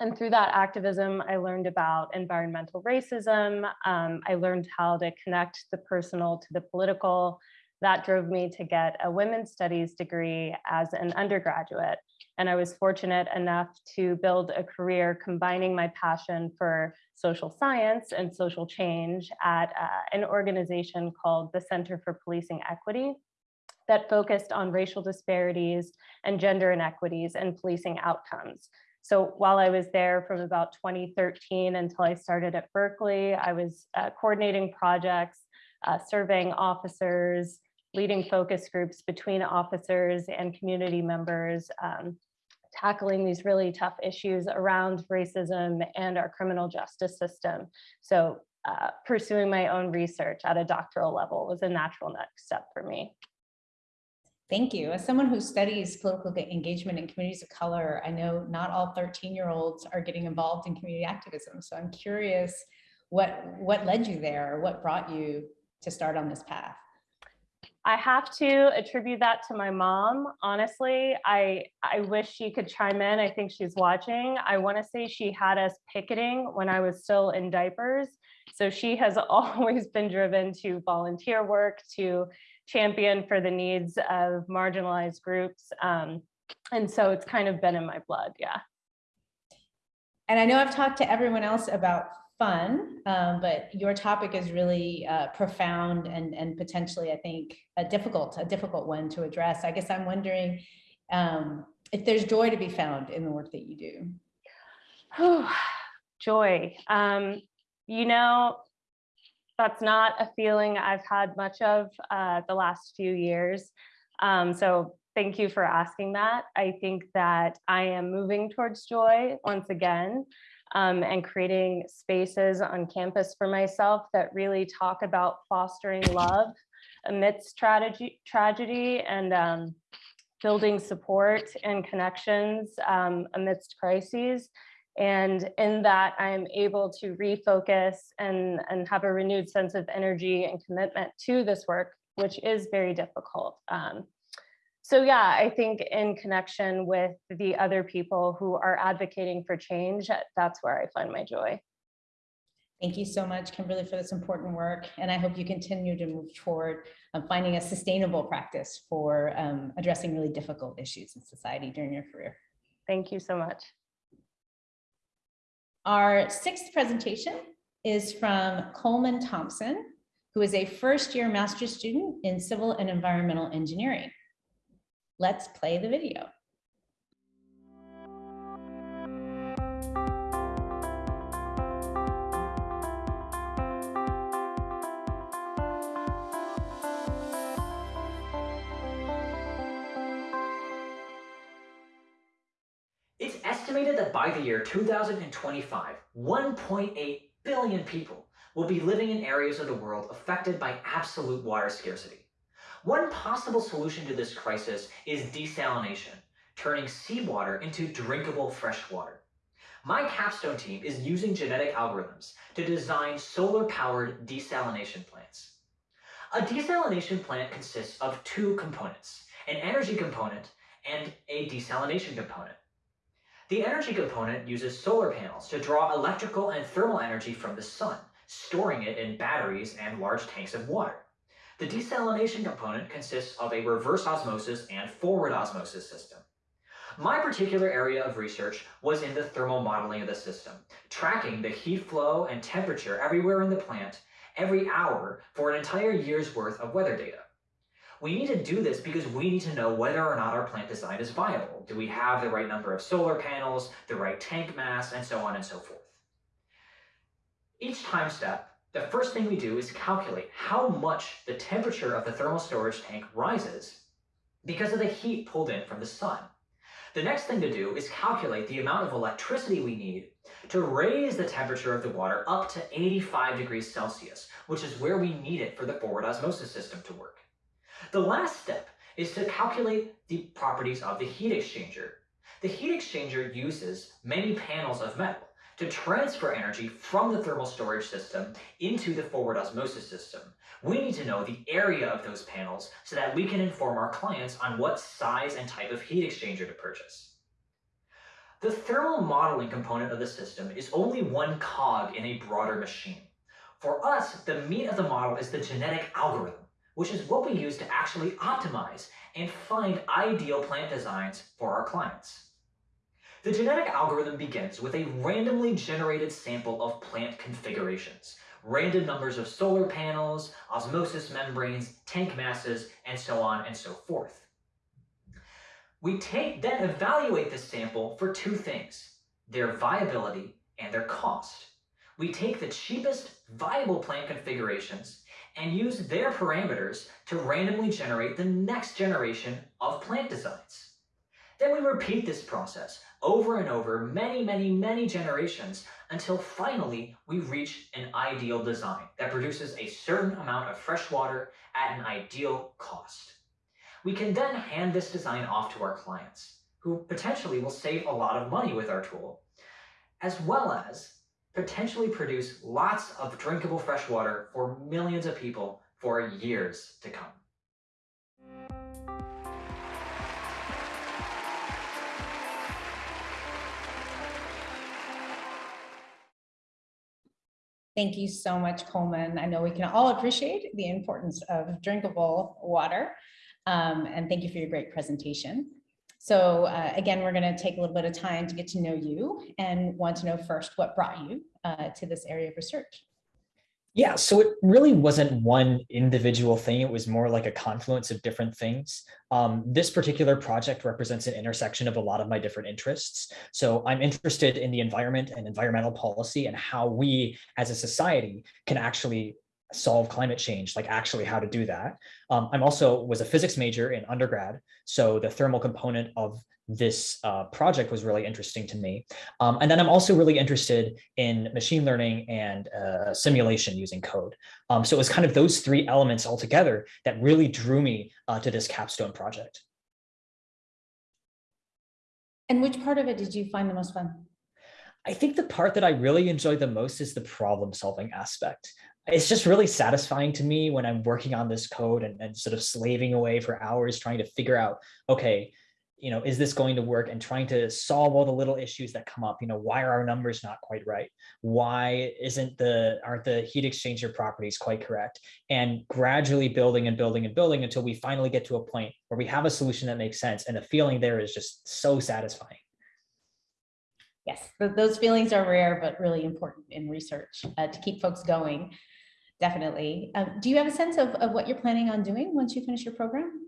And through that activism, I learned about environmental racism. Um, I learned how to connect the personal to the political. That drove me to get a women's studies degree as an undergraduate. And I was fortunate enough to build a career combining my passion for social science and social change at uh, an organization called the Center for Policing Equity that focused on racial disparities and gender inequities and policing outcomes. So while I was there from about 2013 until I started at Berkeley, I was uh, coordinating projects, uh, surveying officers, leading focus groups between officers and community members, um, tackling these really tough issues around racism and our criminal justice system. So uh, pursuing my own research at a doctoral level was a natural next step for me. Thank you. As someone who studies political engagement in communities of color, I know not all 13 year olds are getting involved in community activism. So I'm curious what, what led you there? Or what brought you to start on this path? I have to attribute that to my mom. Honestly, I, I wish she could chime in. I think she's watching. I want to say she had us picketing when I was still in diapers. So she has always been driven to volunteer work, to champion for the needs of marginalized groups. Um, and so it's kind of been in my blood, yeah. And I know I've talked to everyone else about fun, um, but your topic is really uh, profound and, and potentially, I think, a difficult, a difficult one to address. I guess I'm wondering um, if there's joy to be found in the work that you do. joy. Um, you know, that's not a feeling I've had much of uh, the last few years. Um, so thank you for asking that. I think that I am moving towards joy once again. um, and creating spaces on campus for myself that really talk about fostering love amidst tragedy, tragedy and um, building support and connections um, amidst crises. And in that, I'm able to refocus and, and have a renewed sense of energy and commitment to this work, which is very difficult. Um, so yeah, I think in connection with the other people who are advocating for change, that's where I find my joy. Thank you so much, Kimberly, for this important work. And I hope you continue to move toward um, finding a sustainable practice for um, addressing really difficult issues in society during your career. Thank you so much. Our sixth presentation is from Coleman Thompson, who is a first year master's student in civil and environmental engineering. Let's play the video. Estimated that by the year 2025, 1.8 billion people will be living in areas of the world affected by absolute water scarcity. One possible solution to this crisis is desalination, turning seawater into drinkable fresh water. My capstone team is using genetic algorithms to design solar-powered desalination plants. A desalination plant consists of two components, an energy component and a desalination component. The energy component uses solar panels to draw electrical and thermal energy from the sun, storing it in batteries and large tanks of water. The desalination component consists of a reverse osmosis and forward osmosis system. My particular area of research was in the thermal modeling of the system, tracking the heat flow and temperature everywhere in the plant every hour for an entire year's worth of weather data. We need to do this because we need to know whether or not our plant design is viable. Do we have the right number of solar panels, the right tank mass, and so on and so forth. Each time step, the first thing we do is calculate how much the temperature of the thermal storage tank rises because of the heat pulled in from the sun. The next thing to do is calculate the amount of electricity we need to raise the temperature of the water up to 85 degrees Celsius, which is where we need it for the forward osmosis system to work. The last step is to calculate the properties of the heat exchanger. The heat exchanger uses many panels of metal to transfer energy from the thermal storage system into the forward osmosis system. We need to know the area of those panels so that we can inform our clients on what size and type of heat exchanger to purchase. The thermal modeling component of the system is only one cog in a broader machine. For us, the meat of the model is the genetic algorithm which is what we use to actually optimize and find ideal plant designs for our clients. The genetic algorithm begins with a randomly generated sample of plant configurations, random numbers of solar panels, osmosis membranes, tank masses, and so on and so forth. We take, then evaluate this sample for two things, their viability and their cost. We take the cheapest viable plant configurations and use their parameters to randomly generate the next generation of plant designs. Then we repeat this process over and over many, many, many generations until finally we reach an ideal design that produces a certain amount of fresh water at an ideal cost. We can then hand this design off to our clients, who potentially will save a lot of money with our tool, as well as potentially produce lots of drinkable fresh water for millions of people for years to come. Thank you so much, Coleman. I know we can all appreciate the importance of drinkable water. Um, and thank you for your great presentation. So uh, again, we're going to take a little bit of time to get to know you and want to know first what brought you uh, to this area of research. Yeah, so it really wasn't one individual thing. It was more like a confluence of different things. Um, this particular project represents an intersection of a lot of my different interests. So I'm interested in the environment and environmental policy and how we as a society can actually solve climate change, like actually how to do that. Um, I'm also was a physics major in undergrad. So the thermal component of this uh, project was really interesting to me. Um, and then I'm also really interested in machine learning and uh, simulation using code. Um, so it was kind of those three elements all together that really drew me uh, to this capstone project. And which part of it did you find the most fun? I think the part that I really enjoy the most is the problem solving aspect. It's just really satisfying to me when I'm working on this code and, and sort of slaving away for hours trying to figure out, okay, you know, is this going to work and trying to solve all the little issues that come up, you know, why are our numbers not quite right? Why isn't the, aren't the heat exchanger properties quite correct? And gradually building and building and building until we finally get to a point where we have a solution that makes sense. And the feeling there is just so satisfying. Yes, those feelings are rare, but really important in research uh, to keep folks going. Definitely. Um, do you have a sense of, of what you're planning on doing once you finish your program?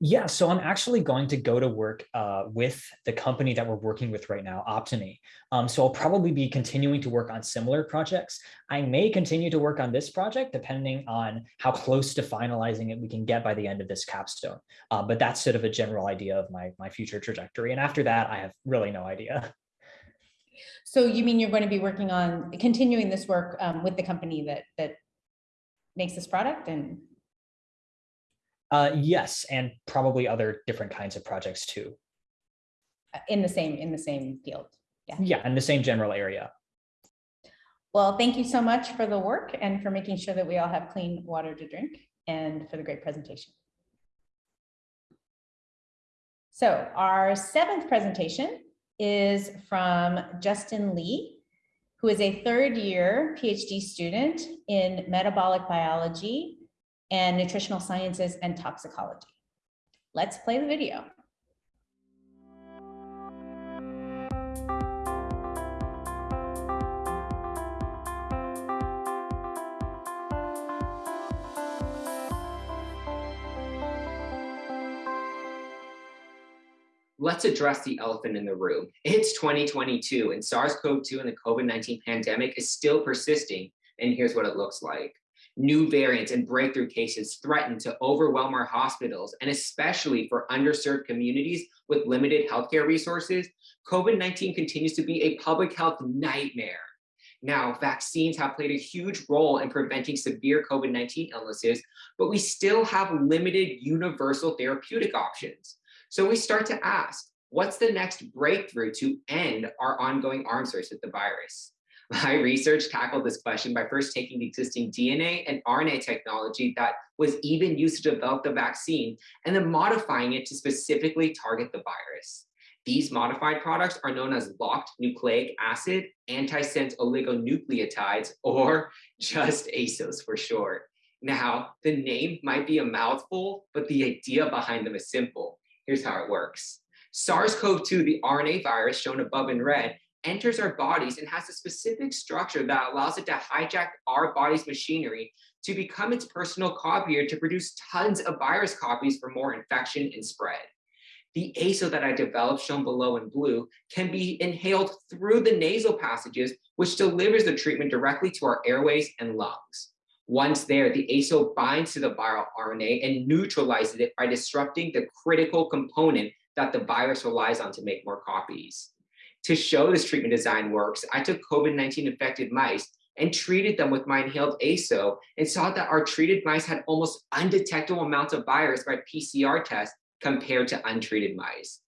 Yeah, so I'm actually going to go to work uh, with the company that we're working with right now, Optimy. Um, so I'll probably be continuing to work on similar projects. I may continue to work on this project depending on how close to finalizing it we can get by the end of this capstone. Uh, but that's sort of a general idea of my, my future trajectory. And after that, I have really no idea. So you mean you're going to be working on continuing this work um, with the company that that makes this product and uh, yes, and probably other different kinds of projects too. Uh, in the same in the same field. Yeah. Yeah, in the same general area. Well, thank you so much for the work and for making sure that we all have clean water to drink and for the great presentation. So our seventh presentation is from Justin Lee, who is a third year PhD student in metabolic biology and nutritional sciences and toxicology. Let's play the video. Let's address the elephant in the room. It's 2022 and SARS-CoV-2 and the COVID-19 pandemic is still persisting. And here's what it looks like. New variants and breakthrough cases threaten to overwhelm our hospitals, and especially for underserved communities with limited healthcare resources, COVID-19 continues to be a public health nightmare. Now, vaccines have played a huge role in preventing severe COVID-19 illnesses, but we still have limited universal therapeutic options. So we start to ask, what's the next breakthrough to end our ongoing arms race with the virus? My research tackled this question by first taking the existing DNA and RNA technology that was even used to develop the vaccine and then modifying it to specifically target the virus. These modified products are known as locked nucleic acid, antisense oligonucleotides, or just ASOs for short. Now, the name might be a mouthful, but the idea behind them is simple. Here's how it works. SARS-CoV-2, the RNA virus shown above in red, enters our bodies and has a specific structure that allows it to hijack our body's machinery to become its personal copier to produce tons of virus copies for more infection and spread. The ASO that I developed, shown below in blue, can be inhaled through the nasal passages, which delivers the treatment directly to our airways and lungs. Once there, the ASO binds to the viral RNA and neutralizes it by disrupting the critical component that the virus relies on to make more copies. To show this treatment design works, I took COVID-19 infected mice and treated them with my inhaled ASO and saw that our treated mice had almost undetectable amounts of virus by PCR test compared to untreated mice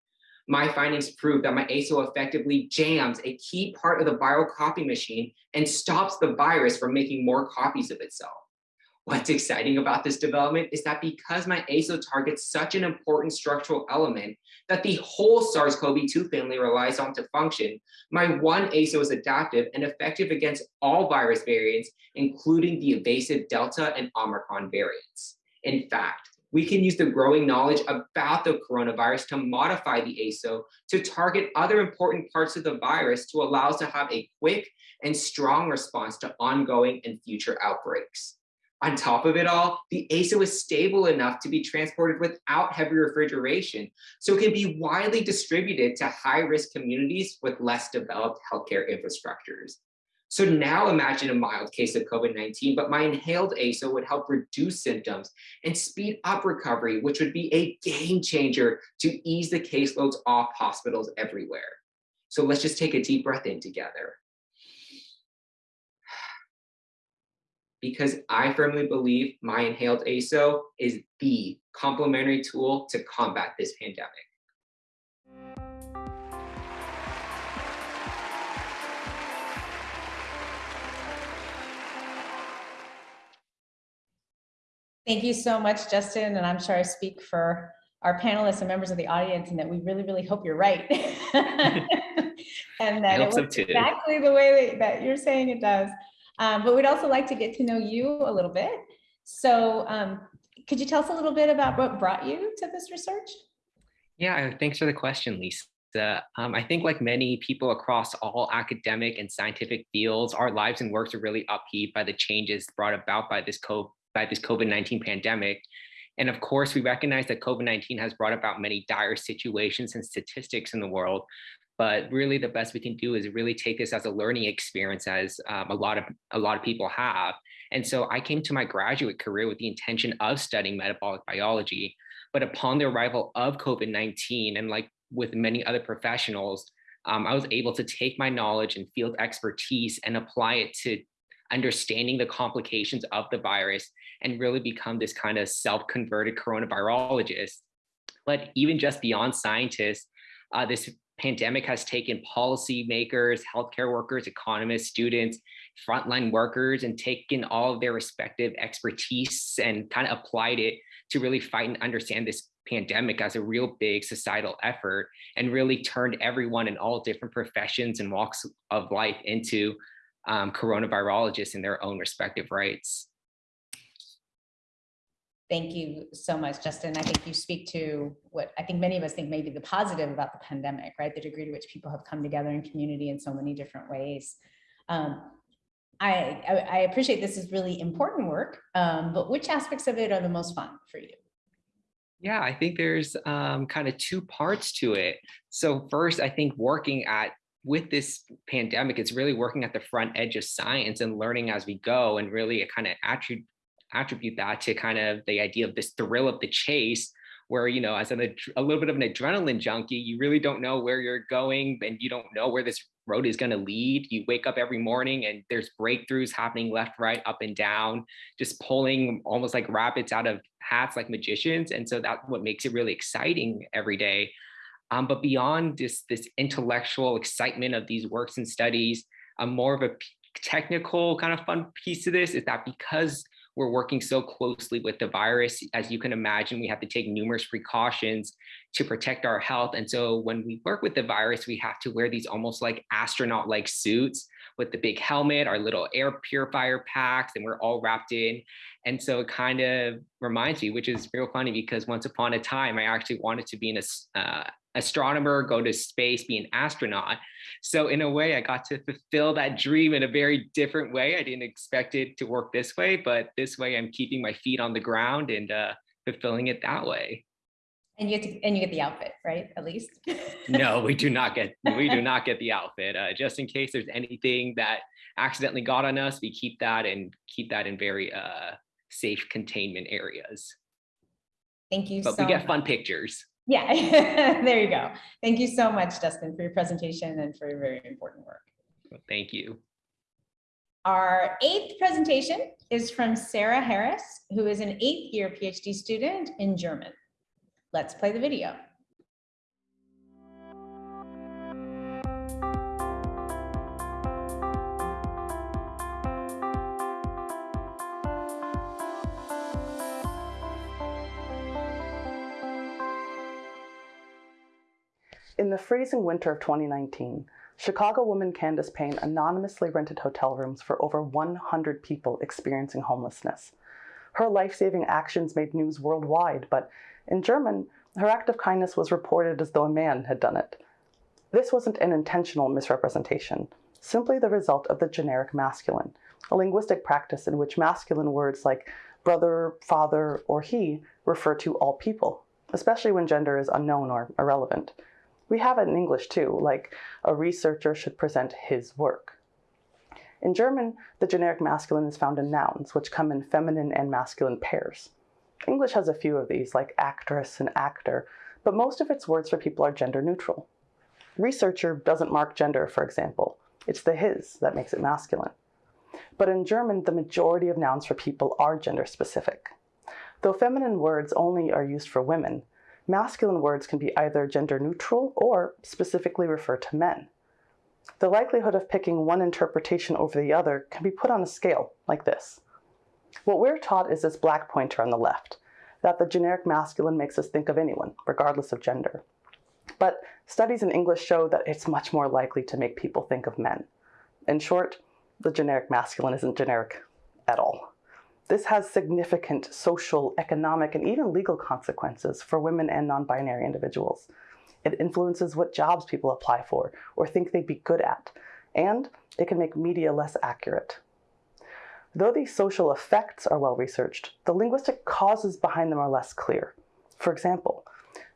my findings prove that my ASO effectively jams a key part of the viral copy machine and stops the virus from making more copies of itself. What's exciting about this development is that because my ASO targets such an important structural element that the whole SARS-CoV-2 family relies on to function, my one ASO is adaptive and effective against all virus variants, including the evasive Delta and Omicron variants. In fact, we can use the growing knowledge about the coronavirus to modify the ASO to target other important parts of the virus to allow us to have a quick and strong response to ongoing and future outbreaks. On top of it all, the ASO is stable enough to be transported without heavy refrigeration, so it can be widely distributed to high-risk communities with less developed healthcare infrastructures. So now imagine a mild case of COVID-19, but my inhaled ASO would help reduce symptoms and speed up recovery, which would be a game changer to ease the caseloads off hospitals everywhere. So let's just take a deep breath in together. Because I firmly believe my inhaled ASO is the complementary tool to combat this pandemic. Thank you so much, Justin. And I'm sure I speak for our panelists and members of the audience and that we really, really hope you're right. and that it so exactly the way that, that you're saying it does. Um, but we'd also like to get to know you a little bit. So um, could you tell us a little bit about what brought you to this research? Yeah, thanks for the question, Lisa. Um, I think like many people across all academic and scientific fields, our lives and works are really upheaved by the changes brought about by this COVID by this COVID-19 pandemic. And of course, we recognize that COVID-19 has brought about many dire situations and statistics in the world, but really the best we can do is really take this as a learning experience as um, a lot of a lot of people have. And so I came to my graduate career with the intention of studying metabolic biology, but upon the arrival of COVID-19 and like with many other professionals, um, I was able to take my knowledge and field expertise and apply it to understanding the complications of the virus and really become this kind of self-converted coronavirologist. But even just beyond scientists, uh, this pandemic has taken policymakers, healthcare workers, economists, students, frontline workers, and taken all of their respective expertise and kind of applied it to really fight and understand this pandemic as a real big societal effort and really turned everyone in all different professions and walks of life into um, coronavirologists in their own respective rights. Thank you so much, Justin. I think you speak to what I think many of us think may be the positive about the pandemic, right? The degree to which people have come together in community in so many different ways. Um, I, I, I, appreciate this is really important work, um, but which aspects of it are the most fun for you? Yeah, I think there's um, kind of two parts to it. So first, I think working at with this pandemic, it's really working at the front edge of science and learning as we go and really a kind of attribute attribute that to kind of the idea of this thrill of the chase where you know as an, a little bit of an adrenaline junkie you really don't know where you're going and you don't know where this road is going to lead. You wake up every morning and there's breakthroughs happening left right up and down just pulling almost like rabbits out of hats like magicians. And so that's what makes it really exciting every day. Um, but beyond this this intellectual excitement of these works and studies um, more of a technical kind of fun piece of this is that because we're working so closely with the virus. As you can imagine, we have to take numerous precautions to protect our health. And so when we work with the virus, we have to wear these almost like astronaut-like suits with the big helmet, our little air purifier packs, and we're all wrapped in. And so it kind of reminds me, which is real funny because once upon a time, I actually wanted to be an uh, astronomer, go to space, be an astronaut. So in a way, I got to fulfill that dream in a very different way. I didn't expect it to work this way, but this way I'm keeping my feet on the ground and uh, fulfilling it that way. And you get to, and you get the outfit, right? At least. no, we do not get we do not get the outfit. Uh, just in case there's anything that accidentally got on us, we keep that and keep that in very uh, safe containment areas. Thank you. But so we get much. fun pictures. Yeah, there you go. Thank you so much, Dustin, for your presentation and for your very important work. Well, thank you. Our eighth presentation is from Sarah Harris, who is an eighth year PhD student in German. Let's play the video. In the freezing winter of 2019, Chicago woman Candace Payne anonymously rented hotel rooms for over 100 people experiencing homelessness. Her life-saving actions made news worldwide, but in German, her act of kindness was reported as though a man had done it. This wasn't an intentional misrepresentation, simply the result of the generic masculine, a linguistic practice in which masculine words like brother, father, or he refer to all people, especially when gender is unknown or irrelevant. We have it in English too, like a researcher should present his work. In German, the generic masculine is found in nouns, which come in feminine and masculine pairs. English has a few of these, like actress and actor, but most of its words for people are gender neutral. Researcher doesn't mark gender, for example. It's the his that makes it masculine. But in German, the majority of nouns for people are gender specific. Though feminine words only are used for women, masculine words can be either gender neutral or specifically refer to men. The likelihood of picking one interpretation over the other can be put on a scale like this. What we're taught is this black pointer on the left, that the generic masculine makes us think of anyone, regardless of gender. But studies in English show that it's much more likely to make people think of men. In short, the generic masculine isn't generic at all. This has significant social, economic, and even legal consequences for women and non-binary individuals. It influences what jobs people apply for or think they'd be good at, and it can make media less accurate. Though these social effects are well researched, the linguistic causes behind them are less clear. For example,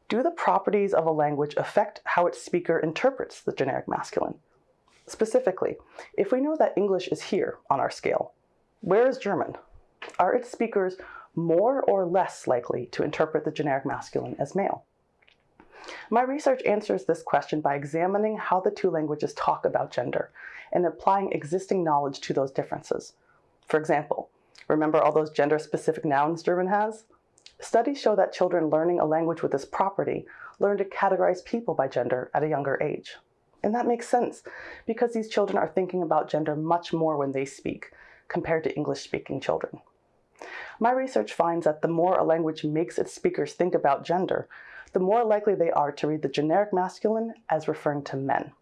do the properties of a language affect how its speaker interprets the generic masculine? Specifically, if we know that English is here on our scale, where is German? Are its speakers more or less likely to interpret the generic masculine as male? My research answers this question by examining how the two languages talk about gender and applying existing knowledge to those differences. For example, remember all those gender-specific nouns German has? Studies show that children learning a language with this property learn to categorize people by gender at a younger age. And that makes sense because these children are thinking about gender much more when they speak compared to English-speaking children. My research finds that the more a language makes its speakers think about gender, the more likely they are to read the generic masculine as referring to men.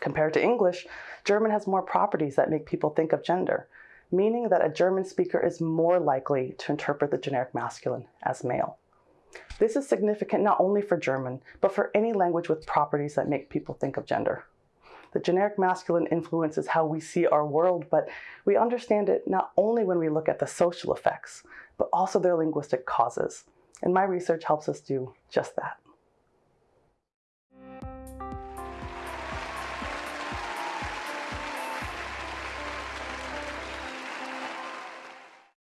Compared to English, German has more properties that make people think of gender, meaning that a German speaker is more likely to interpret the generic masculine as male. This is significant not only for German, but for any language with properties that make people think of gender. The generic masculine influences how we see our world, but we understand it not only when we look at the social effects, but also their linguistic causes. And my research helps us do just that.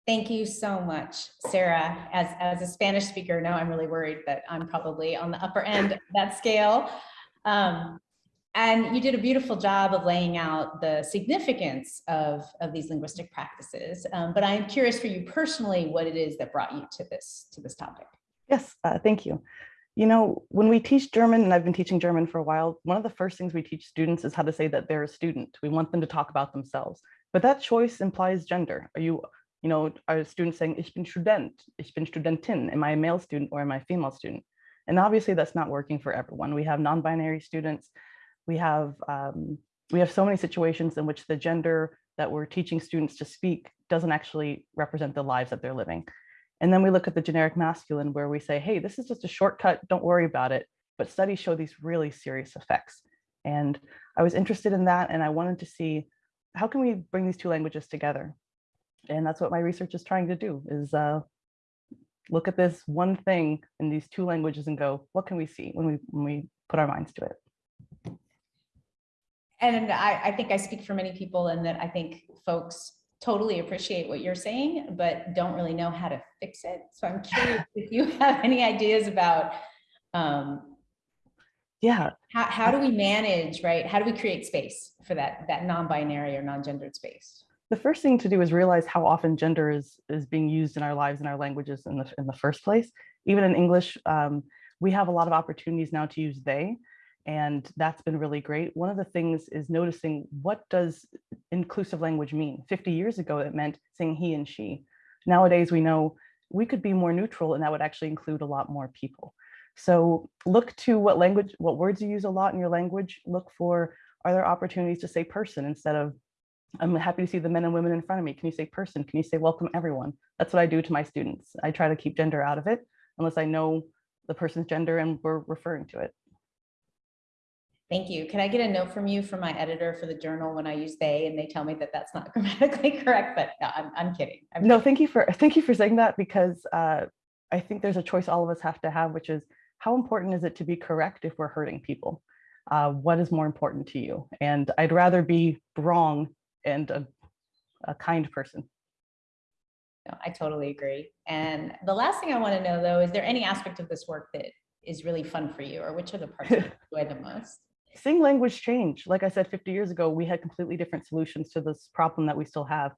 Thank you so much, Sarah. As, as a Spanish speaker, now I'm really worried that I'm probably on the upper end of that scale. Um, and you did a beautiful job of laying out the significance of, of these linguistic practices. Um, but I'm curious for you personally, what it is that brought you to this, to this topic. Yes, uh, thank you. You know, when we teach German, and I've been teaching German for a while, one of the first things we teach students is how to say that they're a student. We want them to talk about themselves. But that choice implies gender. Are you, you know, are students saying, ich bin Student, ich bin Studentin, am I a male student or am I a female student? And obviously that's not working for everyone. We have non-binary students, we have um, we have so many situations in which the gender that we're teaching students to speak doesn't actually represent the lives that they're living. And then we look at the generic masculine where we say, hey, this is just a shortcut, don't worry about it. But studies show these really serious effects. And I was interested in that and I wanted to see how can we bring these two languages together? And that's what my research is trying to do is uh, look at this one thing in these two languages and go, what can we see when we, when we put our minds to it? And I, I think I speak for many people in that I think folks totally appreciate what you're saying, but don't really know how to fix it. So I'm curious if you have any ideas about um, yeah. how, how do we manage right? How do we create space for that that non-binary or non-gendered space? The first thing to do is realize how often gender is is being used in our lives and our languages in the in the first place. Even in english um, we have a lot of opportunities now to use they and that's been really great. One of the things is noticing what does inclusive language mean? 50 years ago, it meant saying he and she. Nowadays, we know we could be more neutral and that would actually include a lot more people. So look to what language, what words you use a lot in your language. Look for, are there opportunities to say person instead of, I'm happy to see the men and women in front of me. Can you say person? Can you say welcome everyone? That's what I do to my students. I try to keep gender out of it unless I know the person's gender and we're referring to it. Thank you. Can I get a note from you from my editor for the journal when I use they and they tell me that that's not grammatically correct, but no, I'm, I'm kidding. I'm no, kidding. thank you for thank you for saying that because uh, I think there's a choice all of us have to have, which is how important is it to be correct if we're hurting people? Uh, what is more important to you? And I'd rather be wrong and a, a kind person. No, I totally agree. And the last thing I want to know though, is there any aspect of this work that is really fun for you or which are the parts you enjoy the most? Seeing language change. Like I said, 50 years ago, we had completely different solutions to this problem that we still have.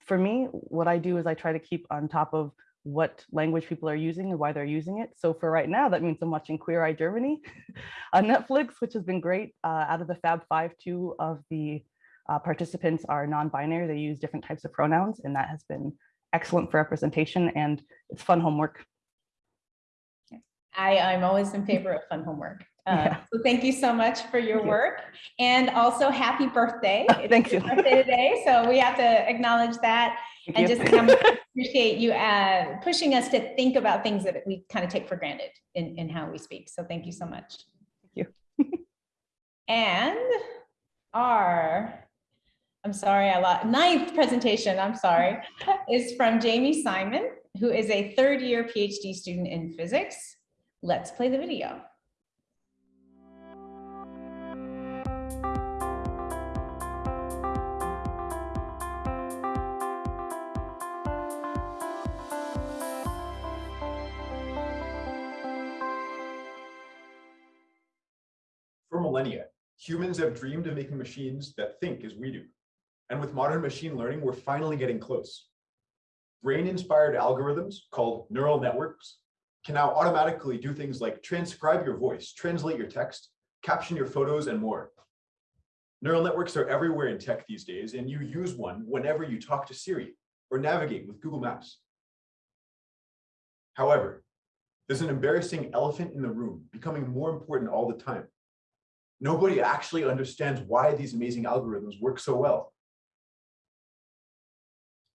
For me, what I do is I try to keep on top of what language people are using and why they're using it. So for right now, that means I'm watching Queer Eye Germany on Netflix, which has been great. Uh, out of the Fab Five, two of the uh, participants are non-binary. They use different types of pronouns, and that has been excellent for representation and it's fun homework. I, I'm always in favor of fun homework. Uh, Yeah. So thank you so much for your work and also happy birthday. It's thank you. Birthday today, so we have to acknowledge that. Thank And you. just um, appreciate you uh, pushing us to think about things that we kind of take for granted in, in how we speak. So thank you so much. Thank you. And our, I'm sorry, I lost, ninth presentation, I'm sorry, is from Jamie Simon, who is a third year PhD student in physics. Let's play the video. Humans have dreamed of making machines that think as we do. And with modern machine learning, we're finally getting close. Brain-inspired algorithms called neural networks can now automatically do things like transcribe your voice, translate your text, caption your photos, and more. Neural networks are everywhere in tech these days, and you use one whenever you talk to Siri or navigate with Google Maps. However, there's an embarrassing elephant in the room becoming more important all the time. Nobody actually understands why these amazing algorithms work so well.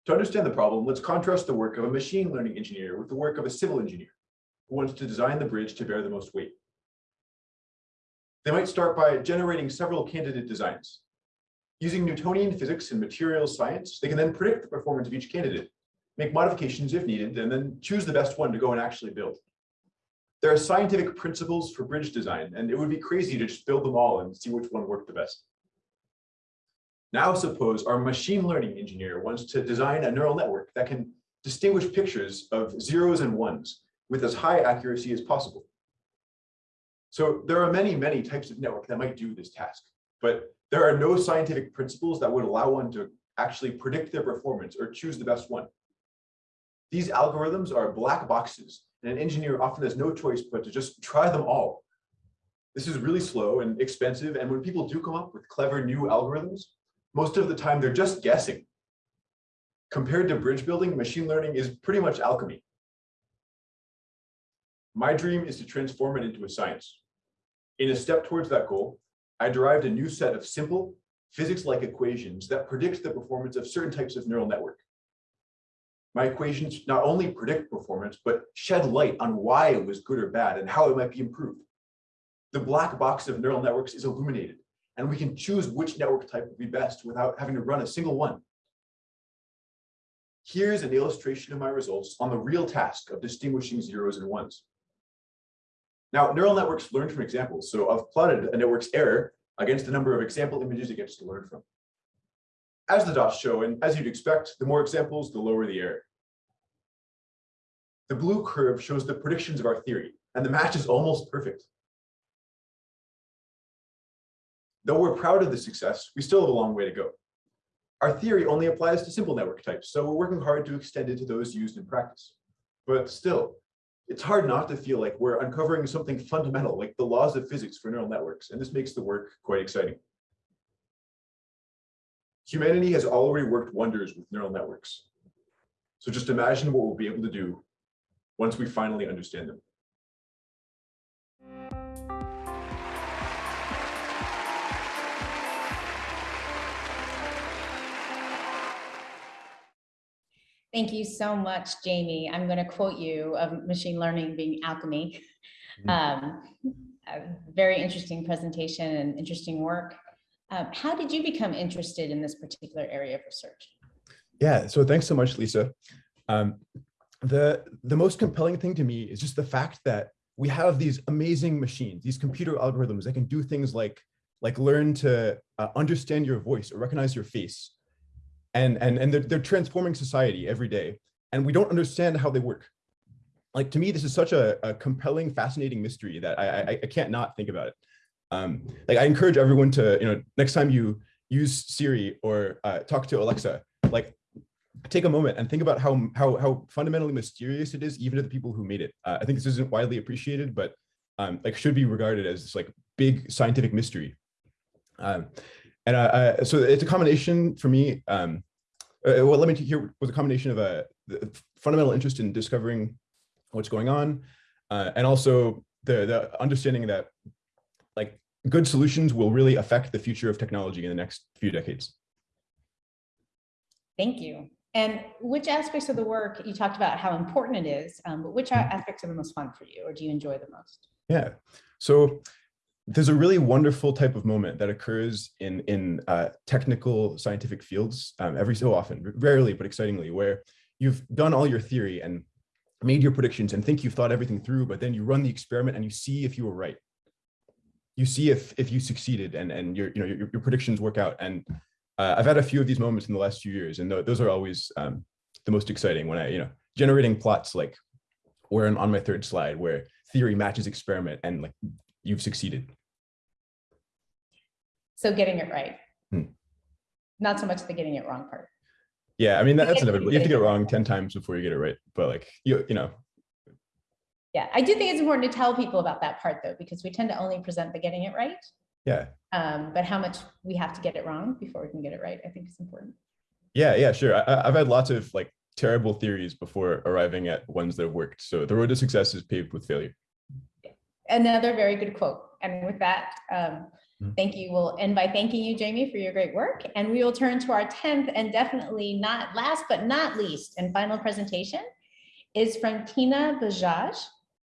To understand the problem, let's contrast the work of a machine learning engineer with the work of a civil engineer who wants to design the bridge to bear the most weight. They might start by generating several candidate designs. Using Newtonian physics and materials science, they can then predict the performance of each candidate, make modifications if needed, and then choose the best one to go and actually build. There are scientific principles for bridge design, and it would be crazy to just build them all and see which one worked the best. Now suppose our machine learning engineer wants to design a neural network that can distinguish pictures of zeros and ones with as high accuracy as possible. So there are many, many types of network that might do this task, but there are no scientific principles that would allow one to actually predict their performance or choose the best one. These algorithms are black boxes, and an engineer often has no choice but to just try them all. This is really slow and expensive, and when people do come up with clever new algorithms, most of the time they're just guessing. Compared to bridge building, machine learning is pretty much alchemy. My dream is to transform it into a science. In a step towards that goal, I derived a new set of simple, physics-like equations that predict the performance of certain types of neural network. My equations not only predict performance, but shed light on why it was good or bad and how it might be improved. The black box of neural networks is illuminated, and we can choose which network type would be best without having to run a single one. Here's an illustration of my results on the real task of distinguishing zeros and ones. Now, neural networks learn from examples, so I've plotted a network's error against the number of example images it gets to learn from. As the dots show, and as you'd expect, the more examples, the lower the error. The blue curve shows the predictions of our theory, and the match is almost perfect. Though we're proud of the success, we still have a long way to go. Our theory only applies to simple network types, so we're working hard to extend it to those used in practice. But still, it's hard not to feel like we're uncovering something fundamental, like the laws of physics for neural networks, and this makes the work quite exciting. Humanity has already worked wonders with neural networks. So just imagine what we'll be able to do once we finally understand them. Thank you so much, Jamie. I'm going to quote you of machine learning being alchemy. Um, a very interesting presentation and interesting work. Um, how did you become interested in this particular area of research? Yeah, so thanks so much, Lisa. Um, the, the most compelling thing to me is just the fact that we have these amazing machines, these computer algorithms that can do things like, like learn to uh, understand your voice or recognize your face and and and they're, they're transforming society every day and we don't understand how they work like to me this is such a, a compelling fascinating mystery that I, I, I can't not think about it um like i encourage everyone to you know next time you use siri or uh, talk to alexa like take a moment and think about how how how fundamentally mysterious it is even to the people who made it. Uh, i think this isn't widely appreciated but um like should be regarded as this like big scientific mystery. Um and uh, uh, so it's a combination for me um uh, well let me hear was a combination of a fundamental interest in discovering what's going on uh, and also the the understanding that good solutions will really affect the future of technology in the next few decades thank you and which aspects of the work you talked about how important it is, um, but which Mm-hmm. aspects are the most fun for you or do you enjoy the most? Yeah. So there's a really wonderful type of moment that occurs in in uh, technical scientific fields um, every so often, rarely but excitingly, where you've done all your theory and made your predictions and think you've thought everything through, but then you run the experiment and you see if you were right. You see if if you succeeded and and your you know your, your predictions work out. And uh, I've had a few of these moments in the last few years, and th- those are always um, the most exciting when I you know generating plots like where on my third slide where theory matches experiment and like you've succeeded. So getting it right. Hmm. Not so much the getting it wrong part. Yeah, I mean that, that's inevitable. You have to get it wrong ten times before you get it right. But like you, you know, Yeah, I do think it's important to tell people about that part though, because we tend to only present the getting it right. yeah, Um, but how much we have to get it wrong before we can get it right, I think is important. yeah, yeah, sure. I, I've had lots of like terrible theories before arriving at ones that have worked. So the road to success is paved with failure. Another very good quote. And with that, um, thank you. We'll end by thanking you, Jamie, for your great work. And we will turn to our 10th and definitely not last but not least and final presentation is from Tina Bajaj,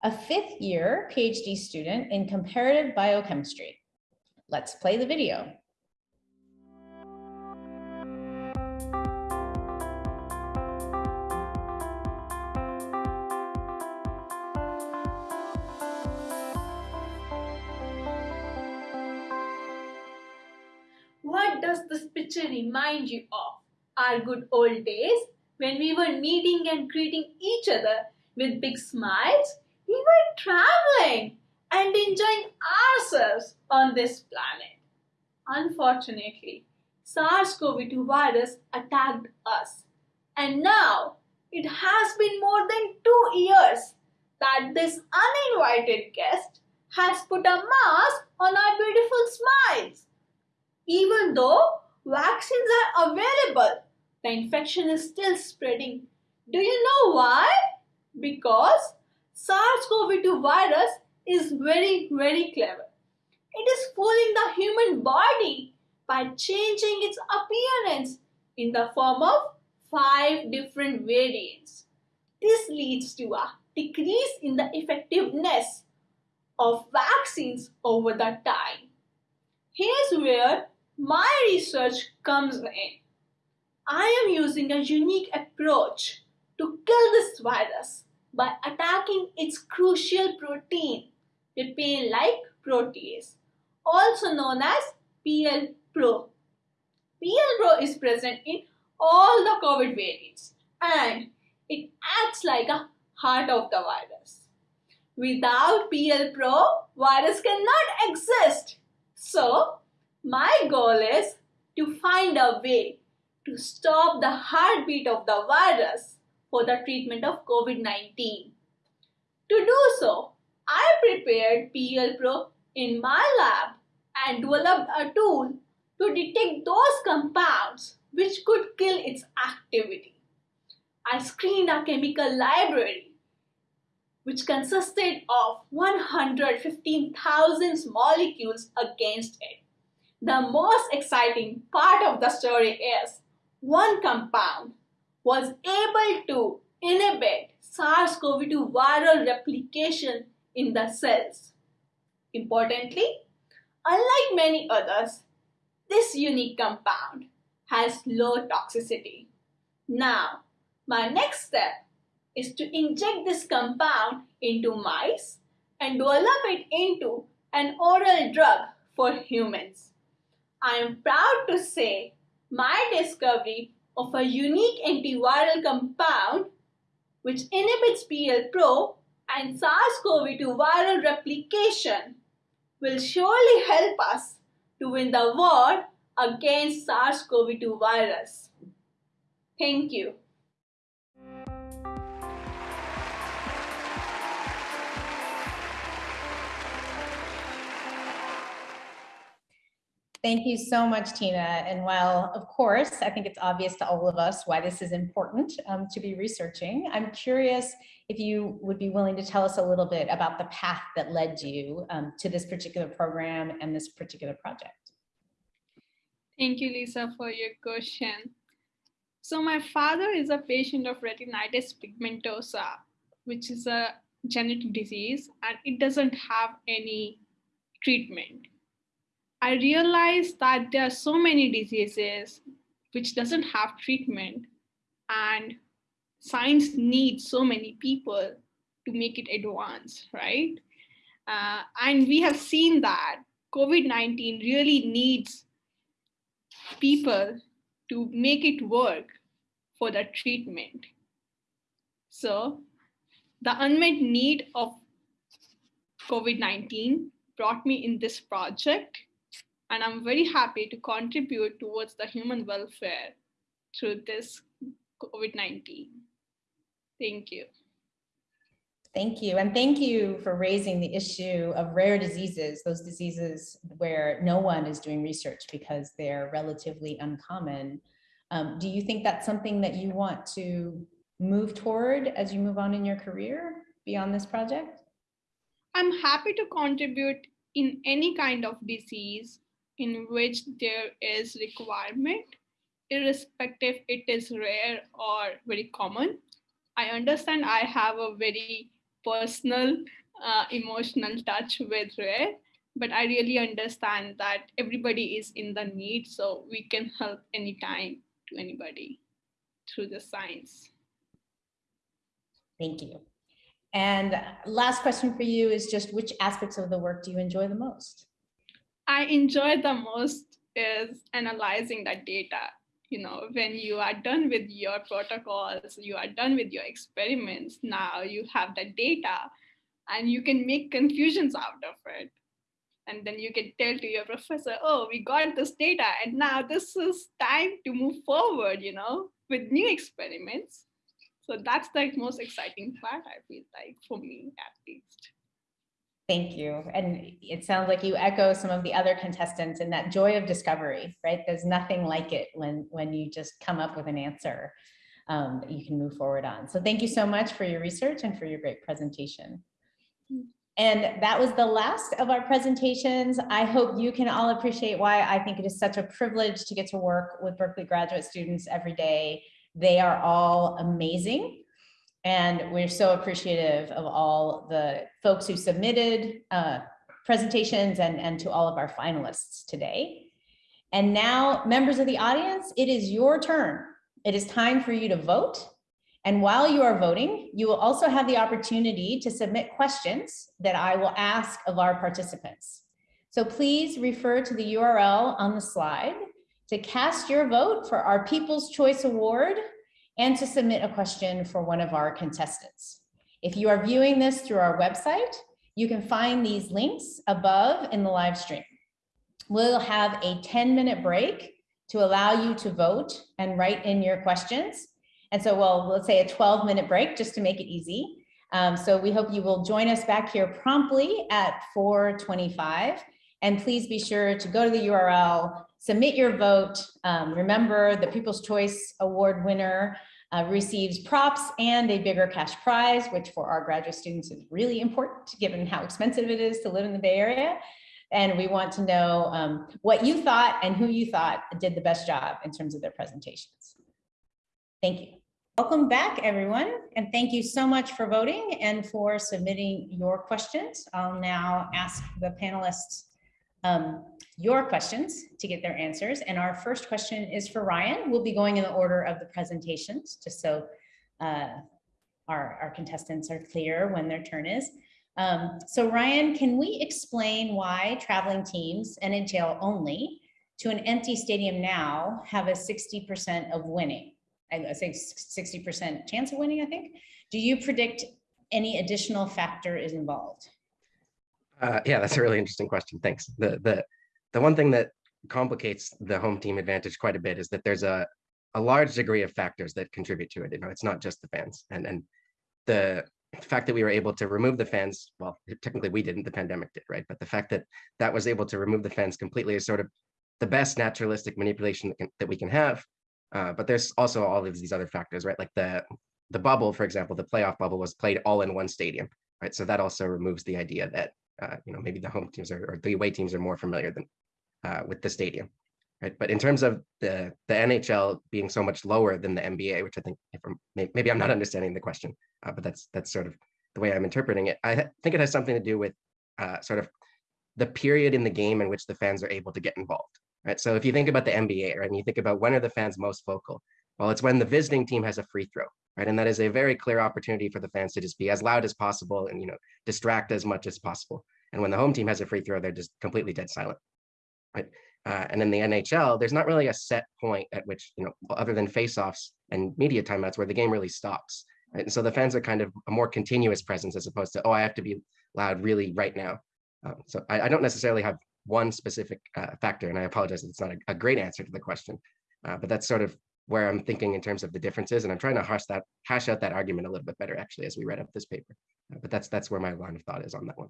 a fifth year PhD student in comparative biochemistry. Let's play the video. What does this picture remind you of? Our good old days when we were meeting and greeting each other with big smiles? We were traveling and enjoying ourselves on this planet. Unfortunately, SARS CoV 2 virus attacked us, and now it has been more than two years that this uninvited guest has put a mask on our beautiful smiles. Even though vaccines are available, the infection is still spreading. Do you know why? Because SARS CoV 2 virus is very, very clever. It is fooling the human body by changing its appearance in the form of five different variants. This leads to a decrease in the effectiveness of vaccines over the time. Here's where my research comes in. I am using a unique approach to kill this virus by attacking its crucial protein, papain-like protease, also known as PL-PRO. PL-PRO is present in all the COVID variants and it acts like a heart of the virus. Without PL-PRO, virus cannot exist. So, my goal is to find a way to stop the heartbeat of the virus for the treatment of COVID 19. To do so, I prepared PL Pro in my lab and developed a tool to detect those compounds which could kill its activity. I screened a chemical library which consisted of 115,000 molecules against it. The most exciting part of the story is one compound was able to inhibit SARS CoV 2 viral replication in the cells. Importantly, unlike many others, this unique compound has low toxicity. Now, my next step is to inject this compound into mice and develop it into an oral drug for humans. I am proud to say my discovery of a unique antiviral compound which inhibits PL-PRO and SARS-CoV-2 viral replication will surely help us to win the war against SARS-CoV-2 virus. Thank you. Thank you so much, Tina. And while, of course, I think it's obvious to all of us why this is important um, to be researching, I'm curious if you would be willing to tell us a little bit about the path that led you um, to this particular program and this particular project. Thank you, Lisa, for your question. So my father is a patient of retinitis pigmentosa, which is a genetic disease, and it doesn't have any treatment. I realized that there are so many diseases which doesn't have treatment and science needs so many people to make it advance, right? Uh, and we have seen that COVID-19 really needs people to make it work for the treatment. So the unmet need of COVID-19 brought me in this project and I'm very happy to contribute towards the human welfare through this COVID-19. Thank you. Thank you. And thank you for raising the issue of rare diseases, those diseases where no one is doing research because they're relatively uncommon. Um, do you think that's something that you want to move toward as you move on in your career beyond this project? I'm happy to contribute in any kind of disease in which there is requirement, irrespective it is rare or very common. I understand I have a very personal, uh, emotional touch with rare, but I really understand that everybody is in the need, so we can help anytime to anybody through the science. Thank you. And last question for you is just which aspects of the work do you enjoy the most? I enjoy the most is analyzing that data. You know, when you are done with your protocols, you are done with your experiments, now you have the data and you can make conclusions out of it. And then you can tell to your professor, oh, we got this data and now this is time to move forward, you know, with new experiments. So that's the most exciting part, I feel like, for me at least. Thank you. And it sounds like you echo some of the other contestants in that joy of discovery, right? There's nothing like it when, when you just come up with an answer um, that you can move forward on. So thank you so much for your research and for your great presentation. And that was the last of our presentations. I hope you can all appreciate why I think it is such a privilege to get to work with Berkeley graduate students every day. They are all amazing. And we're so appreciative of all the folks who submitted uh, presentations and, and to all of our finalists today. And now, members of the audience, it is your turn. It is time for you to vote. And while you are voting, you will also have the opportunity to submit questions that I will ask of our participants. So please refer to the URL on the slide to cast your vote for our People's Choice Award and to submit a question for one of our contestants. If you are viewing this through our website, you can find these links above in the live stream. We'll have a 10 minute break to allow you to vote and write in your questions. And so, well, let's say a 12 minute break just to make it easy. Um, so we hope you will join us back here promptly at 425. And please be sure to go to the URL, submit your vote. Um, remember the People's Choice Award winner uh, receives props and a bigger cash prize, which for our graduate students is really important given how expensive it is to live in the Bay Area. And we want to know um, what you thought and who you thought did the best job in terms of their presentations. Thank you. Welcome back, everyone. And thank you so much for voting and for submitting your questions. I'll now ask the panelists um, your questions to get their answers. And our first question is for Ryan. We'll be going in the order of the presentations, just so uh, our, our contestants are clear when their turn is. Um, so Ryan, can we explain why traveling teams, and NHL only, to an empty stadium now have a 60% of winning. I I think 60% chance of winning, I think. Do you predict any additional factor is involved? Uh, yeah, that's a really interesting question. Thanks. The the the one thing that complicates the home team advantage quite a bit is that there's a a large degree of factors that contribute to it. You know, it's not just the fans, and and the fact that we were able to remove the fans. Well, technically we didn't. The pandemic did, right? But the fact that that was able to remove the fans completely is sort of the best naturalistic manipulation that, can, that we can have. Uh, but there's also all of these other factors, right? Like the the bubble, for example, the playoff bubble was played all in one stadium, right? So that also removes the idea that uh, you know maybe the home teams are, or the away teams are more familiar than uh, with the stadium, right? But in terms of the the NHL being so much lower than the NBA, which I think I'm, maybe I'm not understanding the question, uh, but that's that's sort of the way I'm interpreting it. I think it has something to do with uh, sort of the period in the game in which the fans are able to get involved, right? So if you think about the NBA, right, and you think about when are the fans most vocal? Well, it's when the visiting team has a free throw, right? And that is a very clear opportunity for the fans to just be as loud as possible and you know distract as much as possible. And when the home team has a free throw, they're just completely dead silent, right? Uh, and in the NHL, there's not really a set point at which you know, other than faceoffs and media timeouts, where the game really stops. Right? And so the fans are kind of a more continuous presence as opposed to oh, I have to be loud really right now. Um, so I, I, don't necessarily have one specific uh, factor, and I apologize it's not a, a great answer to the question, uh, but that's sort of where I'm thinking in terms of the differences, and I'm trying to hash that hash out that argument a little bit better actually as we read up this paper. Uh, but that's that's where my line of thought is on that one.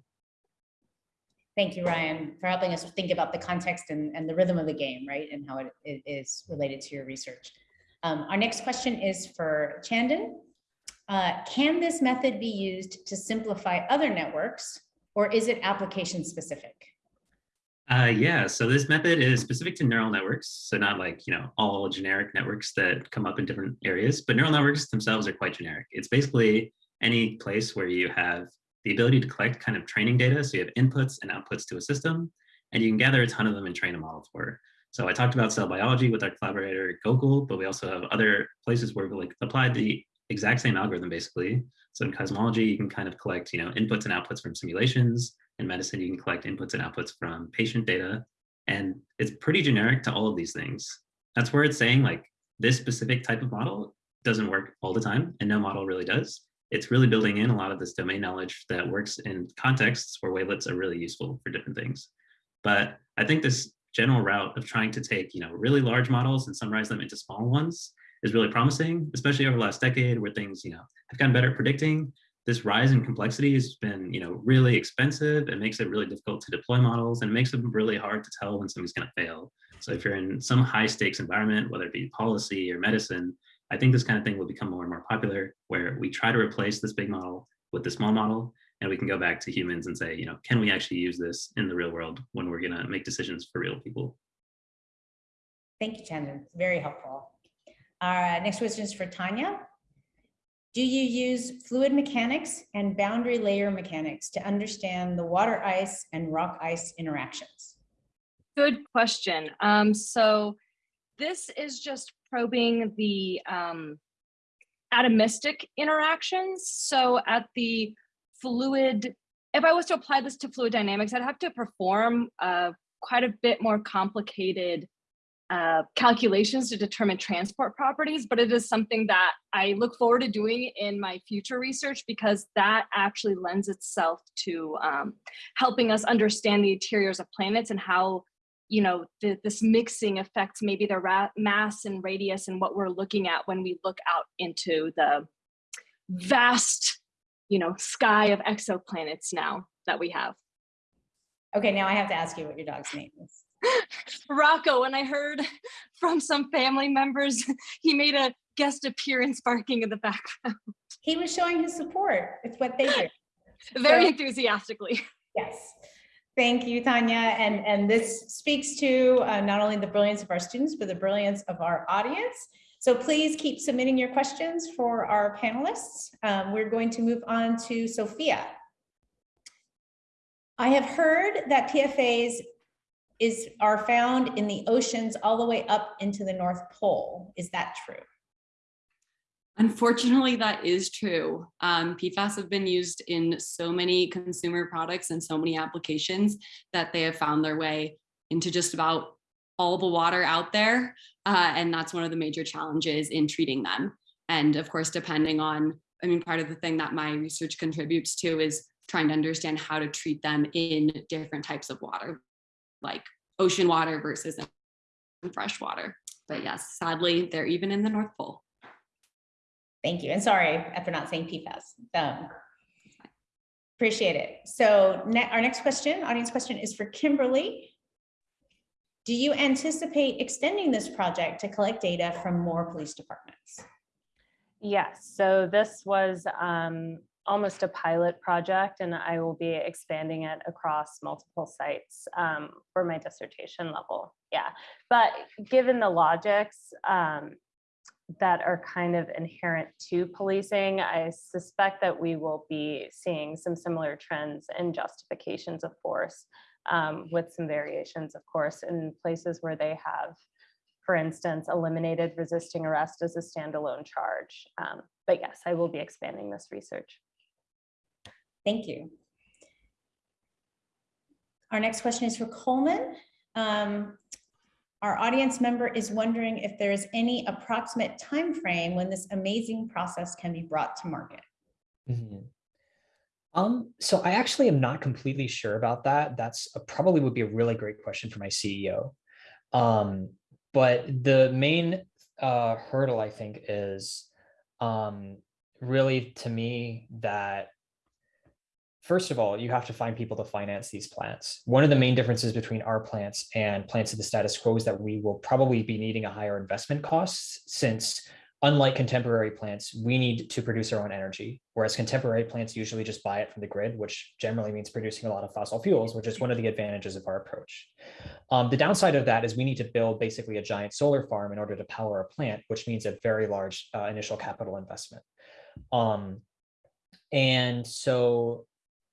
Thank you, Ryan, for helping us think about the context and, and the rhythm of the game, right, and how it, it is related to your research. Um, our next question is for Chandan. Uh, can this method be used to simplify other networks, or is it application specific? Uh, yeah, so this method is specific to neural networks. So not like, you know, all generic networks that come up in different areas, but neural networks themselves are quite generic. It's basically any place where you have the ability to collect kind of training data. So you have inputs and outputs to a system, and you can gather a ton of them and train a model for. So I talked about cell biology with our collaborator Gokul, but we also have other places where we like applied the exact same algorithm basically. So in cosmology, you can kind of collect, you know, inputs and outputs from simulations in medicine, you can collect inputs and outputs from patient data. And it's pretty generic to all of these things. That's where it's saying like this specific type of model doesn't work all the time and no model really does. It's really building in a lot of this domain knowledge that works in contexts where wavelets are really useful for different things. But I think this general route of trying to take you know really large models and summarize them into small ones is really promising, especially over the last decade where things you know have gotten better at predicting this rise in complexity has been you know really expensive. It makes it really difficult to deploy models and it makes it really hard to tell when something's going to fail. So if you're in some high stakes environment whether it be policy or medicine i think this kind of thing will become more and more popular where we try to replace this big model with the small model and we can go back to humans and say you know can we actually use this in the real world when we're going to make decisions for real people? Thank you Chandan. very helpful. Uh, next question is for tanya do you use fluid mechanics and boundary layer mechanics to understand the water ice and rock ice interactions? Good question. Um, so this is just probing the um, atomistic interactions. So at the fluid, if I was to apply this to fluid dynamics, I'd have to perform uh, quite a bit more complicated uh, calculations to determine transport properties, but it is something that I look forward to doing in my future research because that actually lends itself to um, helping us understand the interiors of planets and how you know the, this mixing affects maybe the mass and radius and what we're looking at when we look out into the vast you know sky of exoplanets now that we have. Okay now i have to ask you what your dog's name is Rocco, when I heard from some family members, he made a guest appearance barking in the background. He was showing his support. It's what they do. Very so, enthusiastically. Yes. Thank you, Tanya. And, and this speaks to uh, not only the brilliance of our students, but the brilliance of our audience. So please keep submitting your questions for our panelists. Um, we're going to move on to Sophia. I have heard that PFAS is are found in the oceans all the way up into the North Pole. Is that true? Unfortunately, that is true. Um, PFAS have been used in so many consumer products and so many applications that they have found their way into just about all the water out there. Uh, and that's one of the major challenges in treating them. And of course, depending on, I mean, part of the thing that my research contributes to is trying to understand how to treat them in different types of water, like ocean water versus fresh water. But yes, sadly, they're even in the North Pole. Thank you. And sorry for not saying PFAS. Um, appreciate it. So ne our next question, audience question is for Kimberly. Do you anticipate extending this project to collect data from more police departments? Yes, so this was um, almost a pilot project and I will be expanding it across multiple sites um, for my dissertation level. Yeah, but given the logics um, that are kind of inherent to policing, I suspect that we will be seeing some similar trends and justifications of force um, with some variations, of course, in places where they have for instance, eliminated resisting arrest as a standalone charge. Um, but yes, I will be expanding this research. Thank you. Our next question is for Coleman. Um, our audience member is wondering if there is any approximate time frame when this amazing process can be brought to market. Mm -hmm. Um, so I actually am not completely sure about that. That's a, probably would be a really great question for my CEO. Um, but the main uh, hurdle, I think, is um, really to me that First of all, you have to find people to finance these plants. One of the main differences between our plants and plants of the status quo is that we will probably be needing a higher investment costs since unlike contemporary plants, we need to produce our own energy, whereas contemporary plants usually just buy it from the grid, which generally means producing a lot of fossil fuels, which is one of the advantages of our approach. Um, the downside of that is we need to build basically a giant solar farm in order to power a plant, which means a very large uh, initial capital investment. Um, and so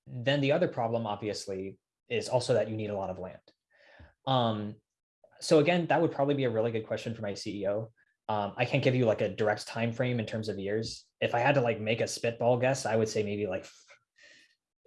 then the other problem, obviously, is also that you need a lot of land. Um, so again, that would probably be a really good question for my CEO. Um, I can't give you like a direct time frame in terms of years. If I had to like make a spitball guess, I would say maybe like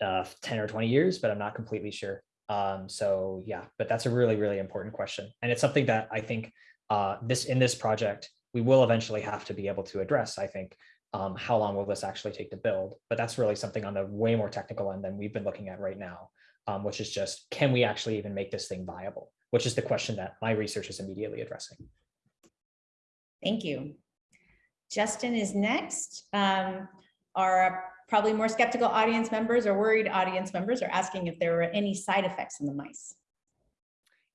uh, 10 or 20 years, but I'm not completely sure. Um, so yeah, but that's a really, really important question. And it's something that I think uh, this in this project, we will eventually have to be able to address, I think, um, how long will this actually take to build? But that's really something on the way more technical end than we've been looking at right now, um, which is just, can we actually even make this thing viable? Which is the question that my research is immediately addressing. Thank you. Justin is next. Um, our probably more skeptical audience members or worried audience members are asking if there were any side effects in the mice.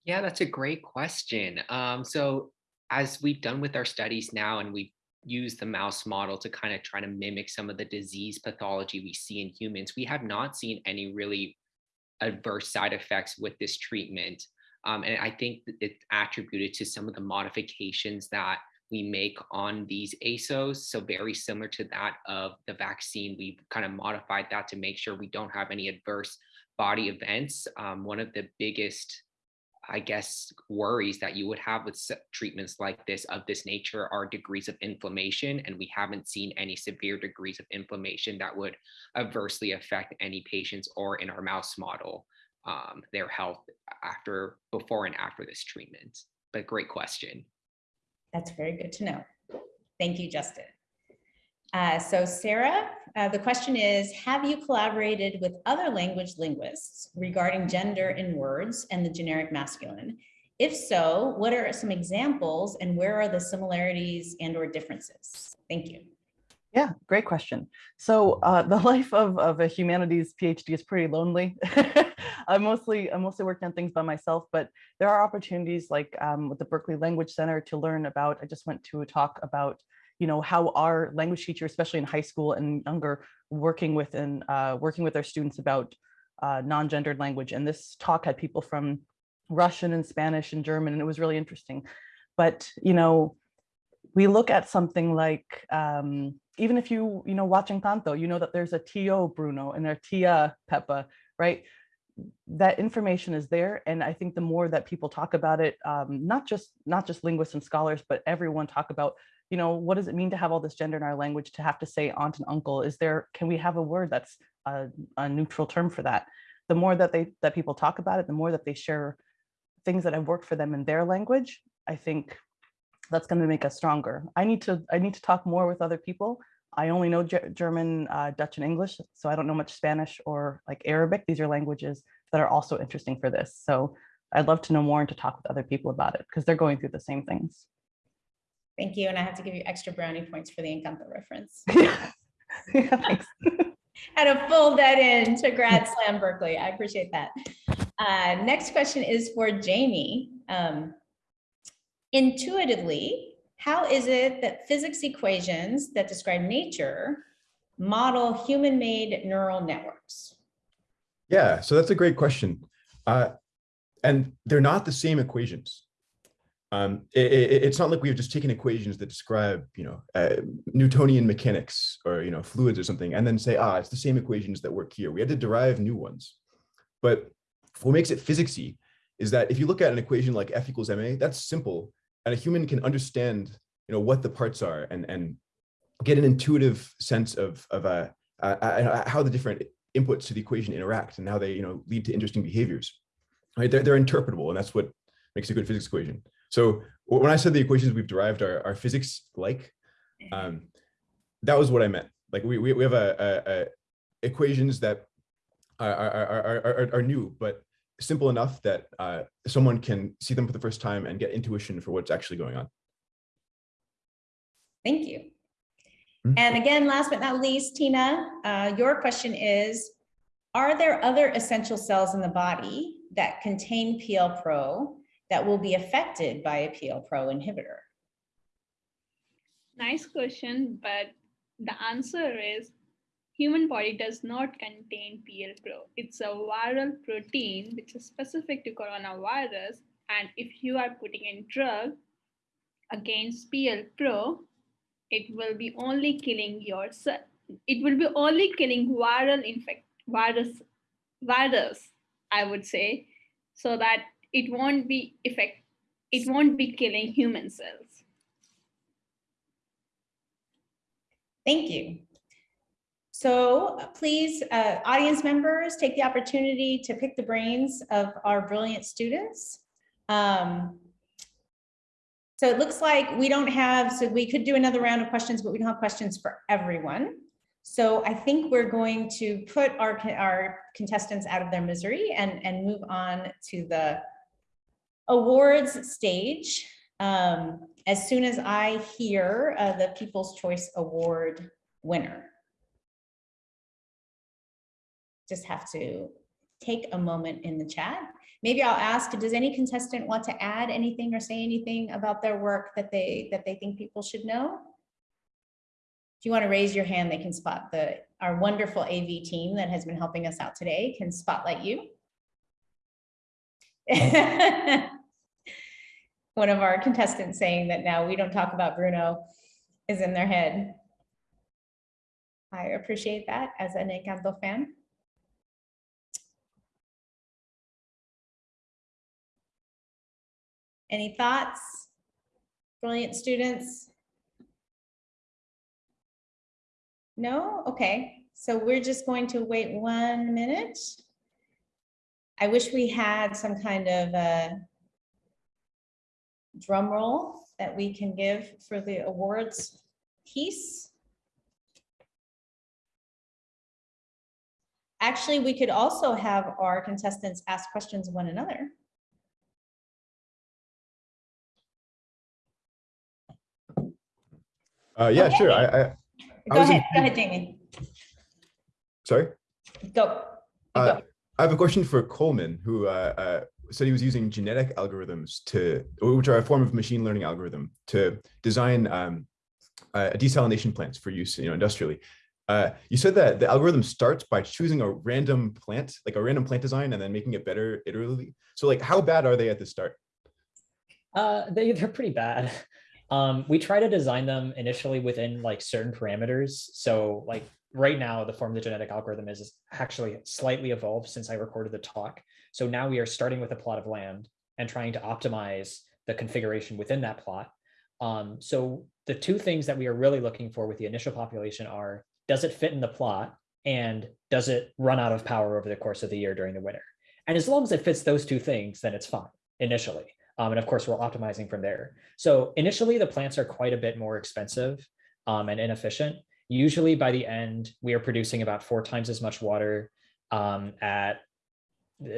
Yeah, that's a great question. Um, so as we've done with our studies now and we've use the mouse model to kind of try to mimic some of the disease pathology we see in humans, we have not seen any really adverse side effects with this treatment. Um, and I think it's attributed to some of the modifications that we make on these ASOs. So very similar to that of the vaccine, we've kind of modified that to make sure we don't have any adverse body events. Um, one of the biggest I guess, worries that you would have with treatments like this of this nature are degrees of inflammation. And we haven't seen any severe degrees of inflammation that would adversely affect any patients or in our mouse model, um, their health after, before and after this treatment. But great question. That's very good to know. Thank you, Justin. Uh, so Sarah, uh, the question is, have you collaborated with other language linguists regarding gender in words and the generic masculine? If so, what are some examples and where are the similarities and or differences? Thank you. Yeah, great question. So uh, the life of, of a humanities PhD is pretty lonely. I'm mostly I'm mostly worked on things by myself, but there are opportunities like um, with the Berkeley Language Center to learn about. I just went to a talk about you know, how our language teacher, especially in high school and younger, working with and uh, working with our students about uh, non-gendered language. And this talk had people from Russian and Spanish and German, and it was really interesting. But, you know, we look at something like, um, even if you, you know, watching Encanto, you know that there's a Tio Bruno and a Tia Pepa, right? that information is there and i think the more that people talk about it um, not just not just linguists and scholars but everyone talk about you know, what does it mean to have all this gender in our language to have to say aunt and uncle? Is there, can we have a word that's a, a neutral term for that? The more that they that people talk about it, the more that they share things that have worked for them in their language, I think that's going to make us stronger. I need to I need to talk more with other people. I only know Ge German, uh, Dutch, and English, so I don't know much Spanish or like Arabic. These are languages that are also interesting for this. So I'd love to know more and to talk with other people about it because they're going through the same things. Thank you. And I have to give you extra brownie points for the Encanto reference. yeah, thanks. Had to fold that in to Grad Slam Berkeley. I appreciate that. Uh, next question is for Jamie. Um, intuitively, how is it that physics equations that describe nature model human-made neural networks? Yeah, so that's a great question. Uh, and they're not the same equations. Um, it, it, it's not like we've just taken equations that describe, you know, uh, Newtonian mechanics or, you know, fluids or something, and then say, ah, it's the same equations that work here. We had to derive new ones. But what makes it physicsy is that if you look at an equation like F equals ma, that's simple, and a human can understand, you know, what the parts are and and get an intuitive sense of of uh, uh, uh how the different inputs to the equation interact and how they, you know, lead to interesting behaviors. Right? They're they're interpretable, and that's what makes a good physics equation. So when I said the equations we've derived are, are physics like, um, that was what I meant. Like we, we, we have a, a, a equations that are, are, are, are, new, but simple enough that uh, someone can see them for the first time and get intuition for what's actually going on. Thank you. Mm -hmm. And again, last but not least, Tina, uh, your question is, are there other essential cells in the body that contain PL-PRO that will be affected by a PL-PRO inhibitor? Nice question, but the answer is human body does not contain PL-PRO. It's a viral protein which is specific to coronavirus. And if you are putting in drug against PL-PRO, it will be only killing your it will be only killing viral infect virus virus, I would say, so that it won't be effect it won't be killing human cells. Thank you. So please, uh, audience members, take the opportunity to pick the brains of our brilliant students. Um, so it looks like we don't have, so we could do another round of questions, but we don't have questions for everyone. So I think we're going to put our, our contestants out of their misery and, and move on to the awards stage, um, as soon as I hear uh, the People's Choice Award winner. Just have to take a moment in the chat. Maybe I'll ask, does any contestant want to add anything or say anything about their work that they that they think people should know? If you want to raise your hand, they can spot the our wonderful AV team that has been helping us out today can spotlight you. One of our contestants saying that now we don't talk about Bruno is in their head. I appreciate that as an Encanto fan. Any thoughts? Brilliant students? No? Okay. So we're just going to wait one minute. I wish we had some kind of a drum roll that we can give for the awards piece. Actually, we could also have our contestants ask questions of one another. Uh, yeah, okay. sure. I, I, I go ahead. Go ahead, Jamie. Sorry. Go. Uh, I have a question for Coleman, who uh, uh, said he was using genetic algorithms to, which are a form of machine learning algorithm to design um, uh, desalination plants for use, you know, industrially. Uh, you said that the algorithm starts by choosing a random plant, like a random plant design, and then making it better iteratively. So, like, how bad are they at the start? Uh, they they're pretty bad. Um, we try to design them initially within like certain parameters. So, like right now, the form the genetic algorithm is, is actually slightly evolved since I recorded the talk. So now we are starting with a plot of land and trying to optimize the configuration within that plot. Um, so the two things that we are really looking for with the initial population are, does it fit in the plot? And does it run out of power over the course of the year during the winter? And as long as it fits those two things, then it's fine. initially. Um, and of course, we're optimizing from there. So initially, the plants are quite a bit more expensive um, and inefficient. Usually by the end, we are producing about four times as much water um, at,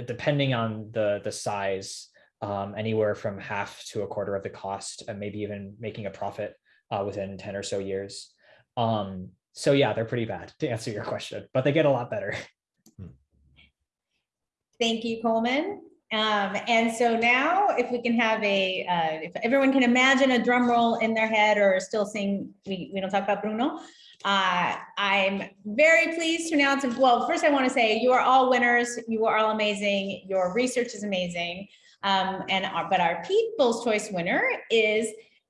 depending on the, the size, um, anywhere from half to a quarter of the cost and maybe even making a profit uh, within 10 or so years. Um, so yeah, they're pretty bad to answer your question, but they get a lot better. Thank you, Coleman. Um, and so now if we can have a, uh, if everyone can imagine a drum roll in their head or still sing, we, we don't talk about Bruno. Uh, I'm very pleased to announce, well, first I want to say you are all winners. You are all amazing. Your research is amazing. Um, and our, but our People's Choice winner is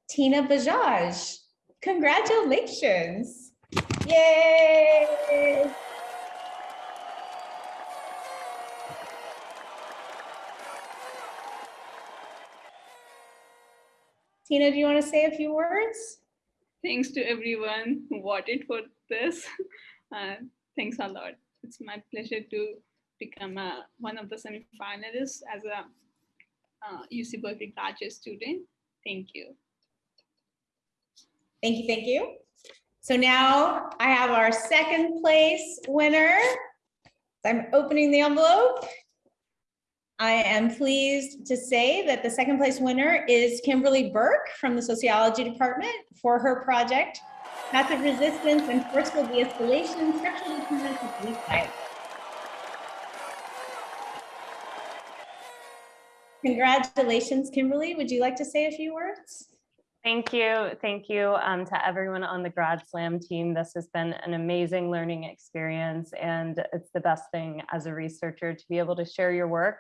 Tina Bajaj. Congratulations. Yay. Tina, do you want to say a few words? Thanks to everyone who voted for this. Uh, thanks a lot. It's my pleasure to become a, one of the semi-finalists as a uh, UC Berkeley graduate student. Thank you. Thank you, thank you. So now I have our second place winner. I'm opening the envelope. I am pleased to say that the second place winner is Kimberly Burke from the Sociology Department for her project, Passive Resistance and Forceful De-Escalation, Structural Determinants of Violence. Congratulations, Kimberly. Would you like to say a few words? Thank you. Thank you um, to everyone on the Grad Slam team. This has been an amazing learning experience and it's the best thing as a researcher to be able to share your work.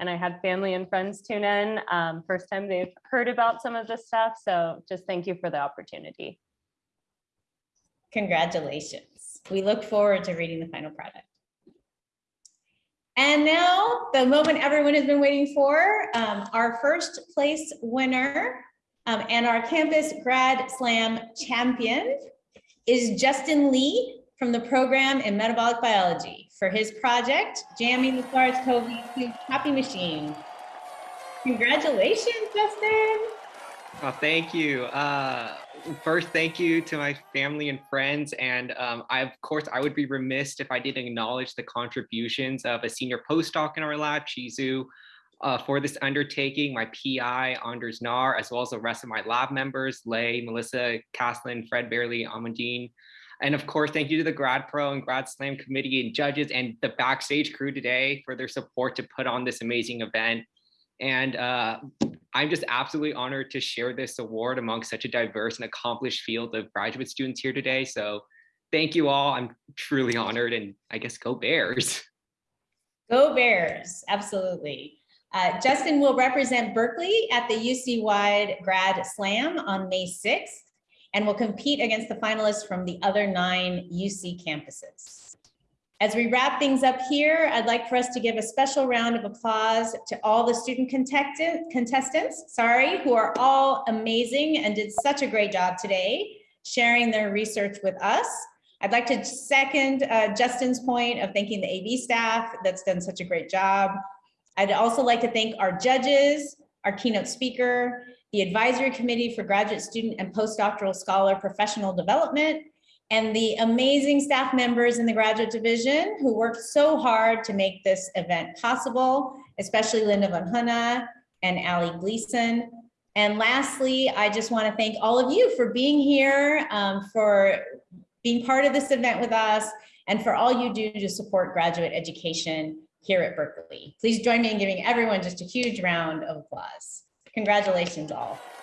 And I had family and friends tune in. Um, first time they've heard about some of this stuff. So just thank you for the opportunity. Congratulations. We look forward to reading the final product. And now the moment everyone has been waiting for, um, our first place winner um, and our campus grad slam champion is Justin Lee from the program in metabolic biology for his project, Jamming the SARS-CoV-2 Copy Machine. Congratulations, Justin. Oh, thank you. Uh, first, thank you to my family and friends. And um, I, of course, I would be remiss if I didn't acknowledge the contributions of a senior postdoc in our lab, Chizu, uh, for this undertaking, my PI, Anders Näär, as well as the rest of my lab members, Lay, Melissa, Caslin, Fred Bailey, Amandine. And of course, thank you to the Grad Pro and Grad Slam committee and judges and the backstage crew today for their support to put on this amazing event. And uh, I'm just absolutely honored to share this award among such a diverse and accomplished field of graduate students here today. So thank you all. I'm truly honored and I guess go Bears. Go Bears, absolutely. Uh, Justin will represent Berkeley at the UC-wide Grad Slam on May 6th and will compete against the finalists from the other nine UC campuses. As we wrap things up here, I'd like for us to give a special round of applause to all the student contestants, sorry, who are all amazing and did such a great job today sharing their research with us. I'd like to second uh, Justin's point of thanking the AV staff that's done such a great job. I'd also like to thank our judges, our keynote speaker, the advisory committee for graduate student and postdoctoral scholar professional development, and the amazing staff members in the graduate division who worked so hard to make this event possible, especially Linda von Hoene and Ali Gleason. And lastly, I just want to thank all of you for being here, um, for being part of this event with us, and for all you do to support graduate education here at Berkeley. Please join me in giving everyone just a huge round of applause. Congratulations all.